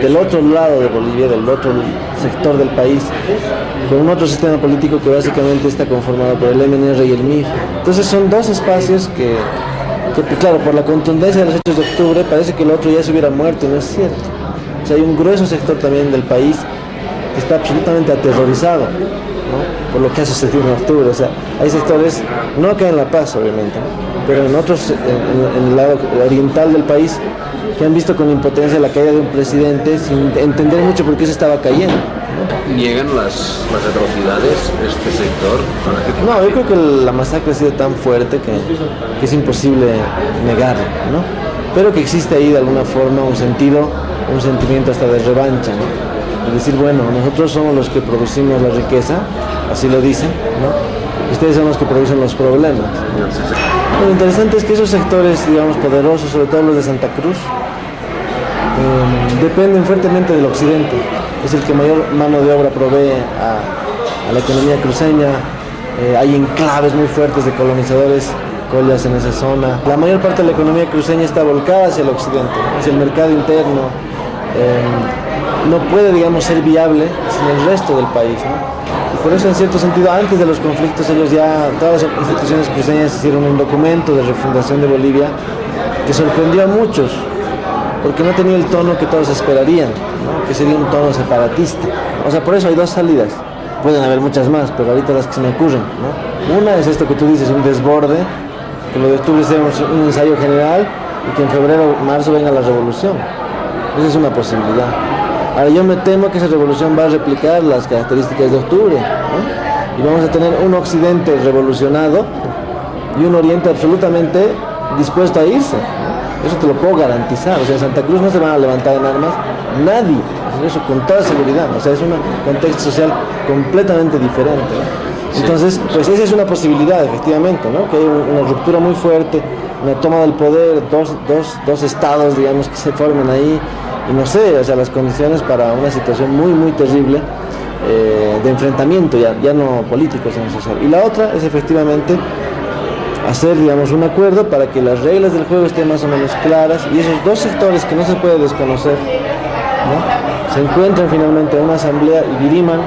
del otro lado de Bolivia, del otro sector del país, con un otro sistema político que básicamente está conformado por el MNR y el MIR. Entonces son dos espacios que, que, pues, claro, por la contundencia de los hechos de octubre parece que el otro ya se hubiera muerto y no es cierto. O sea, hay un grueso sector también del país que está absolutamente aterrorizado ¿no? por lo que ha sucedido en octubre. O sea, hay sectores, no acá en La Paz obviamente, ¿no? Pero en otros, en, el lado oriental del país, que han visto con impotencia la caída de un presidente sin entender mucho por qué se estaba cayendo. ¿Niegan las, las atrocidades de este sector? No, yo creo que la masacre ha sido tan fuerte que, que es imposible negarlo, ¿no? Pero que existe ahí de alguna forma un sentido, un sentimiento hasta de revancha, ¿no? Es decir, bueno, nosotros somos los que producimos la riqueza, así lo dicen, ¿no? Ustedes son los que producen los problemas. Lo interesante es que esos sectores, digamos, poderosos, sobre todo los de Santa Cruz, eh, dependen fuertemente del occidente. Es el que mayor mano de obra provee a, la economía cruceña. Eh, hay enclaves muy fuertes de colonizadores collas en esa zona. La mayor parte de la economía cruceña está volcada hacia el occidente, hacia el mercado interno. Eh, no puede, digamos, ser viable sin el resto del país. Por eso, en cierto sentido, antes de los conflictos, ellos ya, todas las instituciones cruceñas hicieron un documento de refundación de Bolivia que sorprendió a muchos, porque no tenía el tono que todos esperarían, que sería un tono separatista. O sea, por eso hay dos salidas. Pueden haber muchas más, pero ahorita las que se me ocurren. Una es esto que tú dices, un desborde, que lo de octubre sea un ensayo general y que en febrero o marzo venga la revolución. Esa es una posibilidad. Ahora yo me temo que esa revolución va a replicar las características de octubre. ¿no? Y vamos a tener un occidente revolucionado y un oriente absolutamente dispuesto a irse. ¿no? Eso te lo puedo garantizar. O sea, en Santa Cruz no se van a levantar en armas nadie. Eso con toda seguridad. O sea, es un contexto social completamente diferente. ¿no? Entonces, pues esa es una posibilidad, efectivamente, ¿no? Que hay una ruptura muy fuerte, una toma del poder, dos, dos, dos estados, digamos, que se formen ahí, no sé, o sea, las condiciones para una situación muy, muy terrible eh, de enfrentamiento, ya, ya no político, sino social. Y la otra es efectivamente hacer, digamos, un acuerdo para que las reglas del juego estén más o menos claras y esos dos sectores que no se puede desconocer, ¿no? se encuentran finalmente en una asamblea y diriman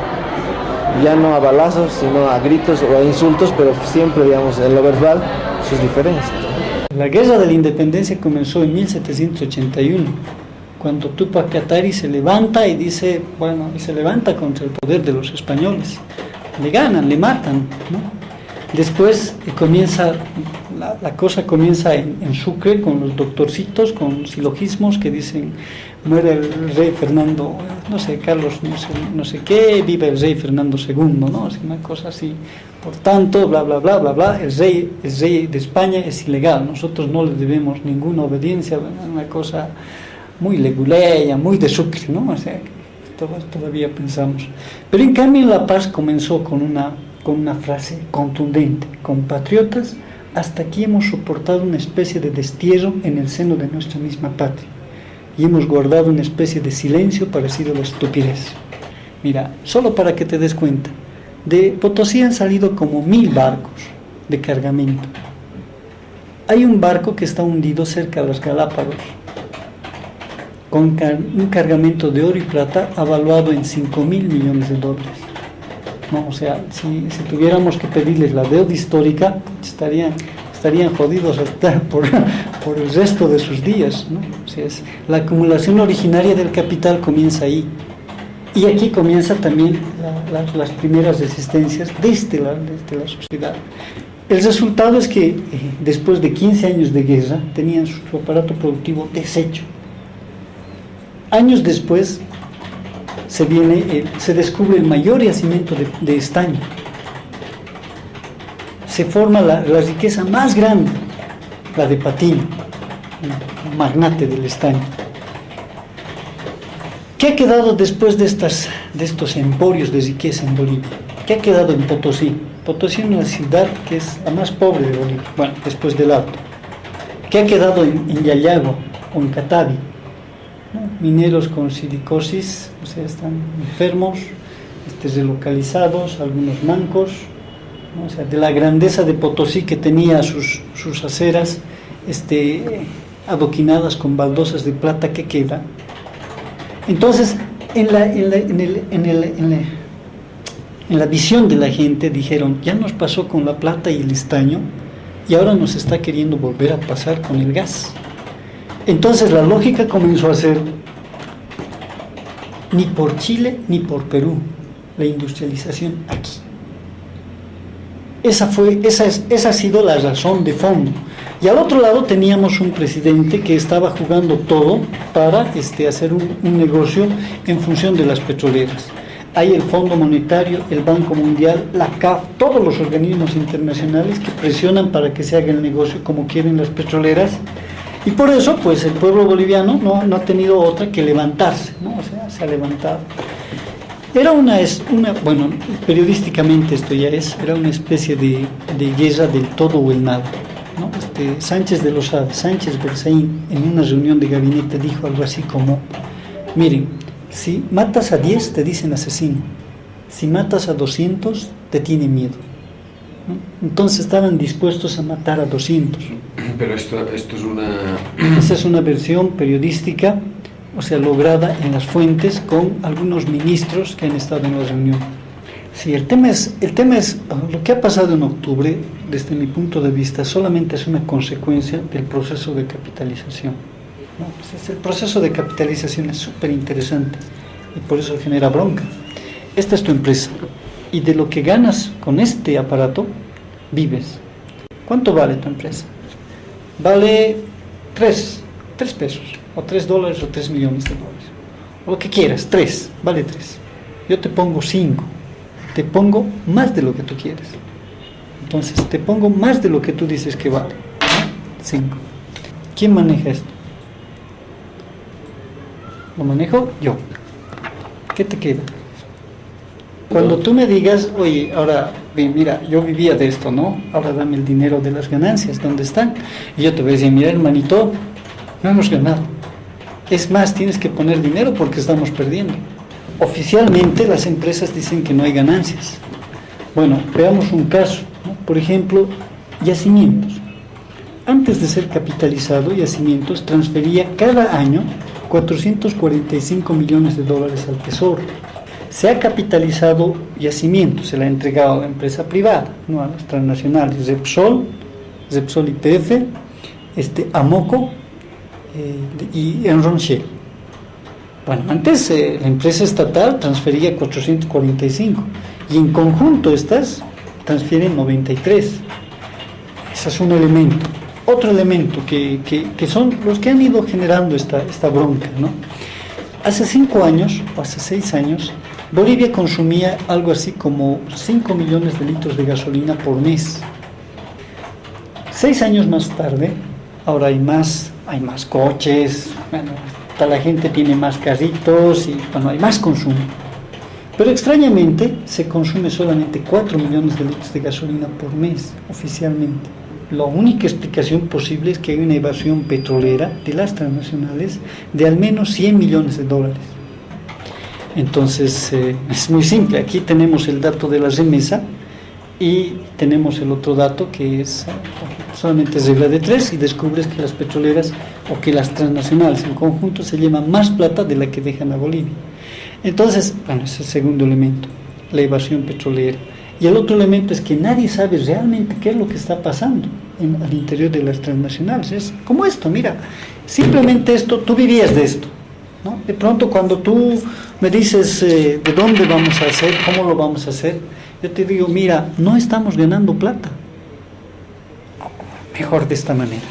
ya no a balazos, sino a gritos o a insultos, pero siempre, digamos, en lo verbal, sus diferencias. La guerra de la independencia comenzó en 1781, cuando Tupac Katari se levanta y dice, bueno, y se levanta contra el poder de los españoles. Le ganan, le matan. Después eh, comienza la, cosa comienza en, en, Sucre con los doctorcitos, con silogismos que dicen muere el rey Fernando, no sé, Carlos, no sé, no sé qué, vive el rey Fernando II, ¿no? Es una cosa así. Por tanto, bla, bla, bla, bla, bla, el rey, el rey de España es ilegal, nosotros no le debemos ninguna obediencia, una cosa muy leguleya, muy de Sucre, ¿no? O sea, todavía pensamos. Pero en cambio La Paz comenzó con una, con una frase contundente, compatriotas, hasta aquí hemos soportado una especie de destierro en el seno de nuestra misma patria y hemos guardado una especie de silencio parecido a la estupidez. Mira, solo para que te des cuenta, de Potosí han salido como mil barcos de cargamento. Hay un barco que está hundido cerca de los Galápagos, con un cargamento de oro y plata avaluado en 5 mil millones de dólares. No, o sea, si, tuviéramos que pedirles la deuda histórica, estarían, estarían jodidos hasta por, por el resto de sus días. ¿no? O es, la acumulación originaria del capital comienza ahí. Y aquí comienza también la, la, las primeras resistencias desde la, desde la sociedad. El resultado es que eh, después de 15 años de guerra tenían su aparato productivo deshecho Años después se, viene, eh, se descubre el mayor yacimiento de, de estaño. Se forma la, la, riqueza más grande, la de Patino, magnate del estaño. ¿Qué ha quedado después de, estas, de estos emporios de riqueza en Bolivia? ¿Qué ha quedado en Potosí? Potosí es una ciudad que es la más pobre de Bolivia, bueno, después del Alto. ¿Qué ha quedado en, en o en Catavi? Mineros con silicosis, o sea, están enfermos, este, relocalizados, algunos mancos, o sea, de la grandeza de Potosí que tenía sus, sus aceras este, adoquinadas con baldosas de plata que queda. Entonces, en la, en la visión de la gente dijeron, ya nos pasó con la plata y el estaño, y ahora nos está queriendo volver a pasar con el gas. Entonces la lógica comenzó a ser ni por Chile ni por Perú la industrialización aquí. Esa, fue, esa, es, esa ha sido la razón de fondo. Y al otro lado teníamos un presidente que estaba jugando todo para este, hacer un, un negocio en función de las petroleras. Hay el Fondo Monetario, el Banco Mundial, la CAF, todos los organismos internacionales que presionan para que se haga el negocio como quieren las petroleras y por eso, pues el pueblo boliviano no, no ha tenido otra que levantarse, ¿no? o sea, se ha levantado. Era una, una, bueno, periodísticamente esto ya es, era una especie de, de guerra del todo o el nada. ¿no? Este, Sánchez de Lozada, Sánchez Berzaín, en una reunión de gabinete dijo algo así como, miren, si matas a 10 te dicen asesino, si matas a 200 te tienen miedo. ¿No? Entonces estaban dispuestos a matar a 200. Pero esto, esto es una... Esa es una versión periodística, o sea, lograda en las fuentes con algunos ministros que han estado en la reunión. Sí, el tema es, el tema es lo que ha pasado en octubre, desde mi punto de vista, solamente es una consecuencia del proceso de capitalización. ¿no? Pues el proceso de capitalización es súper interesante y por eso genera bronca. Esta es tu empresa y de lo que ganas con este aparato, vives. ¿Cuánto vale tu empresa? vale 3, 3 pesos, o 3 dólares, o 3 millones de dólares. O lo que quieras, 3, vale 3. Yo te pongo 5, te pongo más de lo que tú quieres. Entonces, te pongo más de lo que tú dices que vale. 5. ¿Quién maneja esto? Lo manejo yo. ¿Qué te queda? Cuando tú me digas, oye, ahora, mira, yo vivía de esto, ¿no? Ahora dame el dinero de las ganancias, ¿dónde están? Y yo te voy a decir, mira, hermanito, no hemos ganado. Es más, tienes que poner dinero porque estamos perdiendo. Oficialmente las empresas dicen que no hay ganancias. Bueno, veamos un caso, ¿no? Por ejemplo, yacimientos. Antes de ser capitalizado, Yacimientos transfería cada año 445 millones de dólares al Tesoro se ha capitalizado yacimiento, se le ha entregado a empresa privada, no a las transnacionales, Repsol, Repsol IPF, este, Amoco eh, y Enronchel. Bueno, antes eh, la empresa estatal transfería 445 y en conjunto estas transfieren 93. Ese es un elemento. Otro elemento que, que, que son los que han ido generando esta, esta bronca, ¿no? Hace cinco años, o hace seis años, Bolivia consumía algo así como 5 millones de litros de gasolina por mes. Seis años más tarde, ahora hay más, hay más coches, bueno, la gente tiene más carritos y bueno, hay más consumo. Pero extrañamente se consume solamente 4 millones de litros de gasolina por mes oficialmente. La única explicación posible es que hay una evasión petrolera de las transnacionales de al menos 100 millones de dólares. Entonces eh, es muy simple, aquí tenemos el dato de la remesa y tenemos el otro dato que es solamente regla de tres y descubres que las petroleras o que las transnacionales en conjunto se llevan más plata de la que dejan a Bolivia. Entonces, bueno, es el segundo elemento, la evasión petrolera. Y el otro elemento es que nadie sabe realmente qué es lo que está pasando en, al interior de las transnacionales. Es como esto, mira, simplemente esto, tú vivías de esto. De pronto cuando tú me dices eh, de dónde vamos a hacer, cómo lo vamos a hacer, yo te digo, mira, no estamos ganando plata. Mejor de esta manera.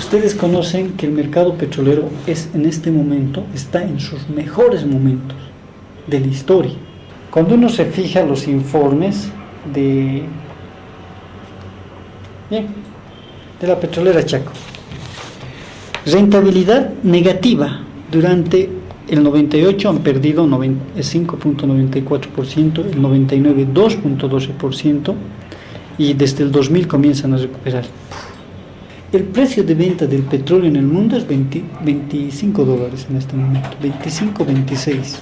Ustedes conocen que el mercado petrolero es en este momento, está en sus mejores momentos de la historia. Cuando uno se fija los informes de, de la petrolera Chaco, rentabilidad negativa durante el 98 han perdido 5.94%, el 99 2.12% y desde el 2000 comienzan a recuperar. El precio de venta del petróleo en el mundo es 20, 25 dólares en este momento, 25, 26.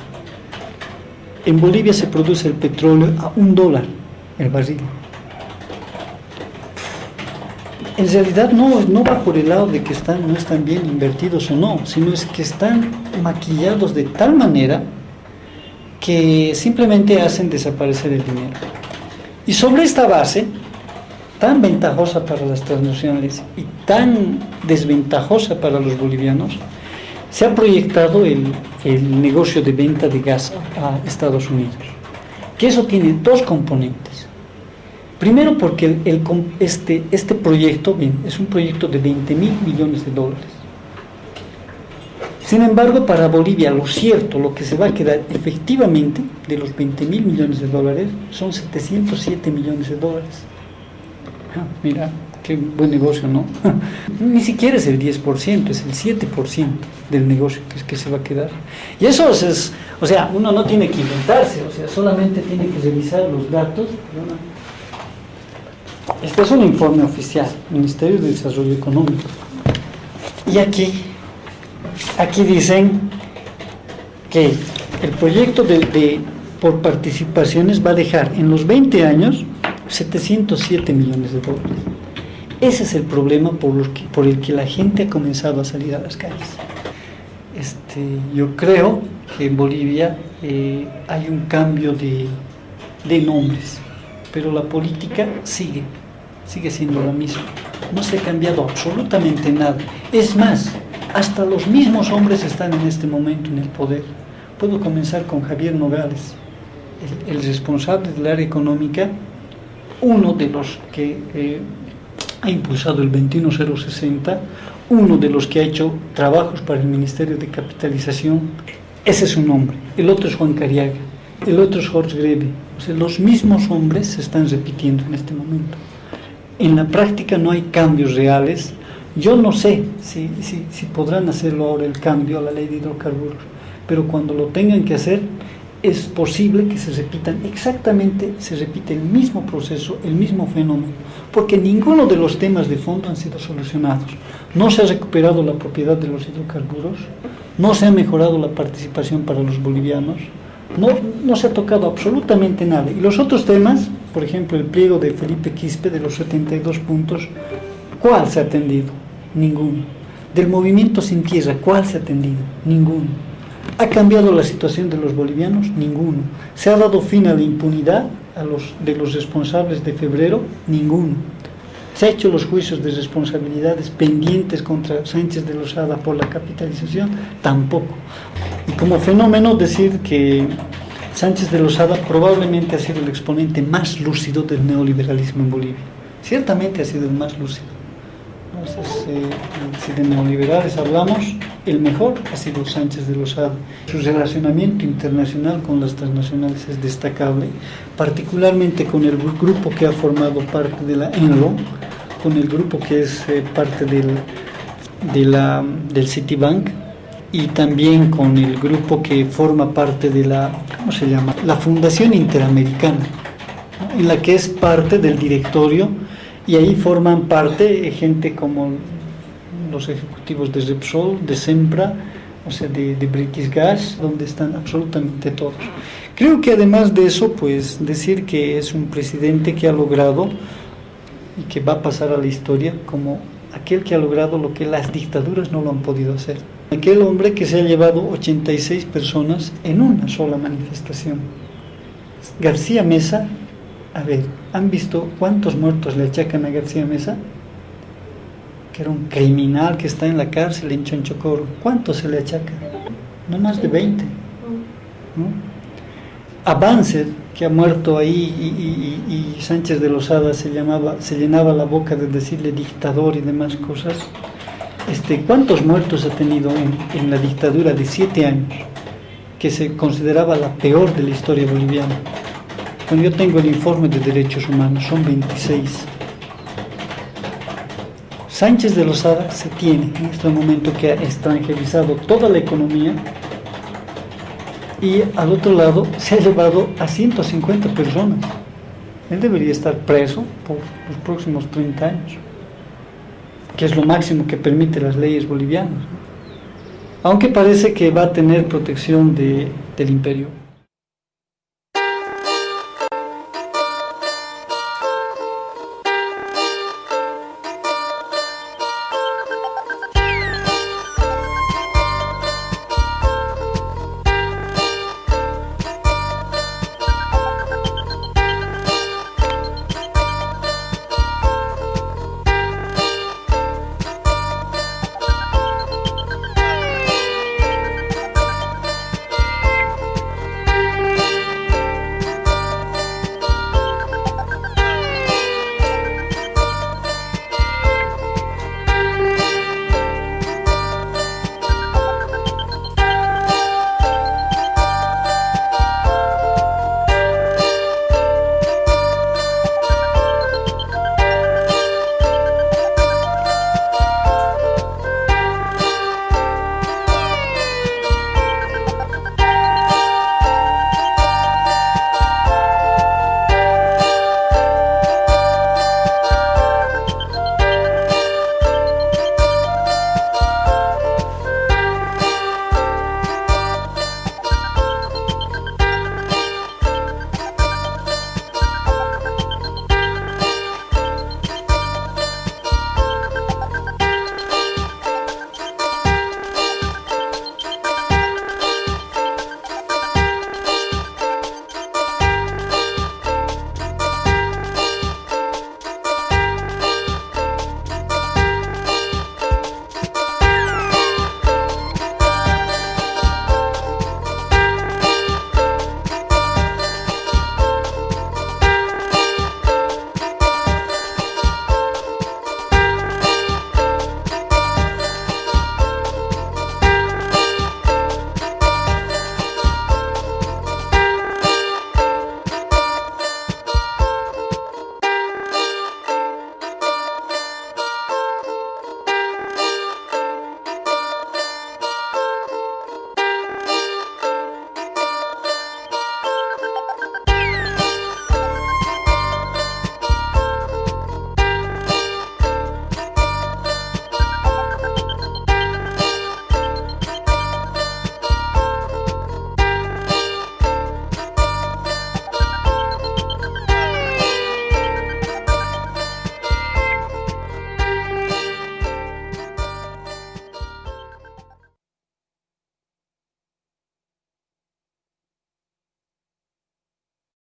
En Bolivia se produce el petróleo a un dólar el barril. En realidad no, no va por el lado de que están, no están bien invertidos o no, sino es que están maquillados de tal manera que simplemente hacen desaparecer el dinero. Y sobre esta base, tan ventajosa para las transnacionales y tan desventajosa para los bolivianos, se ha proyectado el, el negocio de venta de gas a Estados Unidos. Que eso tiene dos componentes. Primero porque este, este proyecto es un proyecto de 20 mil millones de dólares. Sin embargo, para Bolivia lo cierto, lo que se va a quedar efectivamente de los 20 mil millones de dólares son 707 millones de dólares. Ah, mira, qué buen negocio, ¿no? Ni siquiera es el 10%, es el 7% del negocio que, es que se va a quedar. Y eso es, o sea, uno no tiene que inventarse, o sea, solamente tiene que revisar los datos. Este es un informe oficial, Ministerio de Desarrollo Económico. Y aquí, aquí dicen que el proyecto de, por participaciones va a dejar en los 20 años 707 millones de dólares. Ese es el problema por, el que la gente ha comenzado a salir a las calles. Este, yo creo que en Bolivia eh, hay un cambio de nombres, pero la política sigue, sigue siendo la misma. No se ha cambiado absolutamente nada. Es más, hasta los mismos hombres están en este momento en el poder. Puedo comenzar con Javier Nogales, el, responsable del área económica uno de los que eh, ha impulsado el 21060, uno de los que ha hecho trabajos para el Ministerio de Capitalización, ese es su nombre. El otro es Juan Cariaga, el otro es Jorge Greve. O sea, los mismos hombres se están repitiendo en este momento. En la práctica no hay cambios reales. Yo no sé si, si, si podrán hacerlo ahora el cambio a la ley de hidrocarburos, pero cuando lo tengan que hacer, es posible que se repitan exactamente, se repite el mismo proceso, el mismo fenómeno, porque ninguno de los temas de fondo han sido solucionados. No se ha recuperado la propiedad de los hidrocarburos, no se ha mejorado la participación para los bolivianos, no, no se ha tocado absolutamente nada. Y los otros temas, por ejemplo, el pliego de Felipe Quispe de los 72 puntos, ¿cuál se ha atendido? Ninguno. Del movimiento sin tierra, ¿cuál se ha atendido? Ninguno. ¿Ha cambiado la situación de los bolivianos? Ninguno. ¿Se ha dado fin a la impunidad de los responsables de febrero? Ninguno. ¿Se han hecho los juicios de responsabilidades pendientes contra Sánchez de Lozada por la capitalización? Tampoco. Y como fenómeno decir que Sánchez de Lozada probablemente ha sido el exponente más lúcido del neoliberalismo en Bolivia. ciertamente ha sido el más lúcido. Eh, si de neoliberales hablamos, el mejor ha sido Sánchez de Lozada. Su relacionamiento internacional con las transnacionales es destacable, particularmente con el grupo que ha formado parte de la ENLO, con el grupo que es eh, parte del, del Citibank y también con el grupo que forma parte de la, ¿cómo se llama? La Fundación Interamericana, ¿no? en la que es parte del directorio y ahí forman parte gente como los ejecutivos de Repsol, de Sempra, o sea, de, de British Gas, donde están absolutamente todos. Creo que además de eso, pues decir que es un presidente que ha logrado y que va a pasar a la historia como aquel que ha logrado lo que las dictaduras no lo han podido hacer. Aquel hombre que se ha llevado 86 personas en una sola manifestación. García Mesa, a ver, ¿han visto cuántos muertos le achacan a García Mesa? Que era un criminal que está en la cárcel en Chonchocoro. ¿Cuántos se le achaca? No más de 20. ¿no? A Banzer, que ha muerto ahí y, y, y, Sánchez de Lozada se, llamaba, se llenaba la boca de decirle dictador y demás cosas. Este, ¿Cuántos muertos ha tenido en, en la dictadura de siete años? Que se consideraba la peor de la historia boliviana. Cuando yo tengo el informe de derechos humanos, son 26. Sánchez de Lozada se tiene en este momento que ha extranjerizado toda la economía y al otro lado se ha llevado a 150 personas. Él debería estar preso por los próximos 30 años, que es lo máximo que permite las leyes bolivianas. Aunque parece que va a tener protección de, del imperio.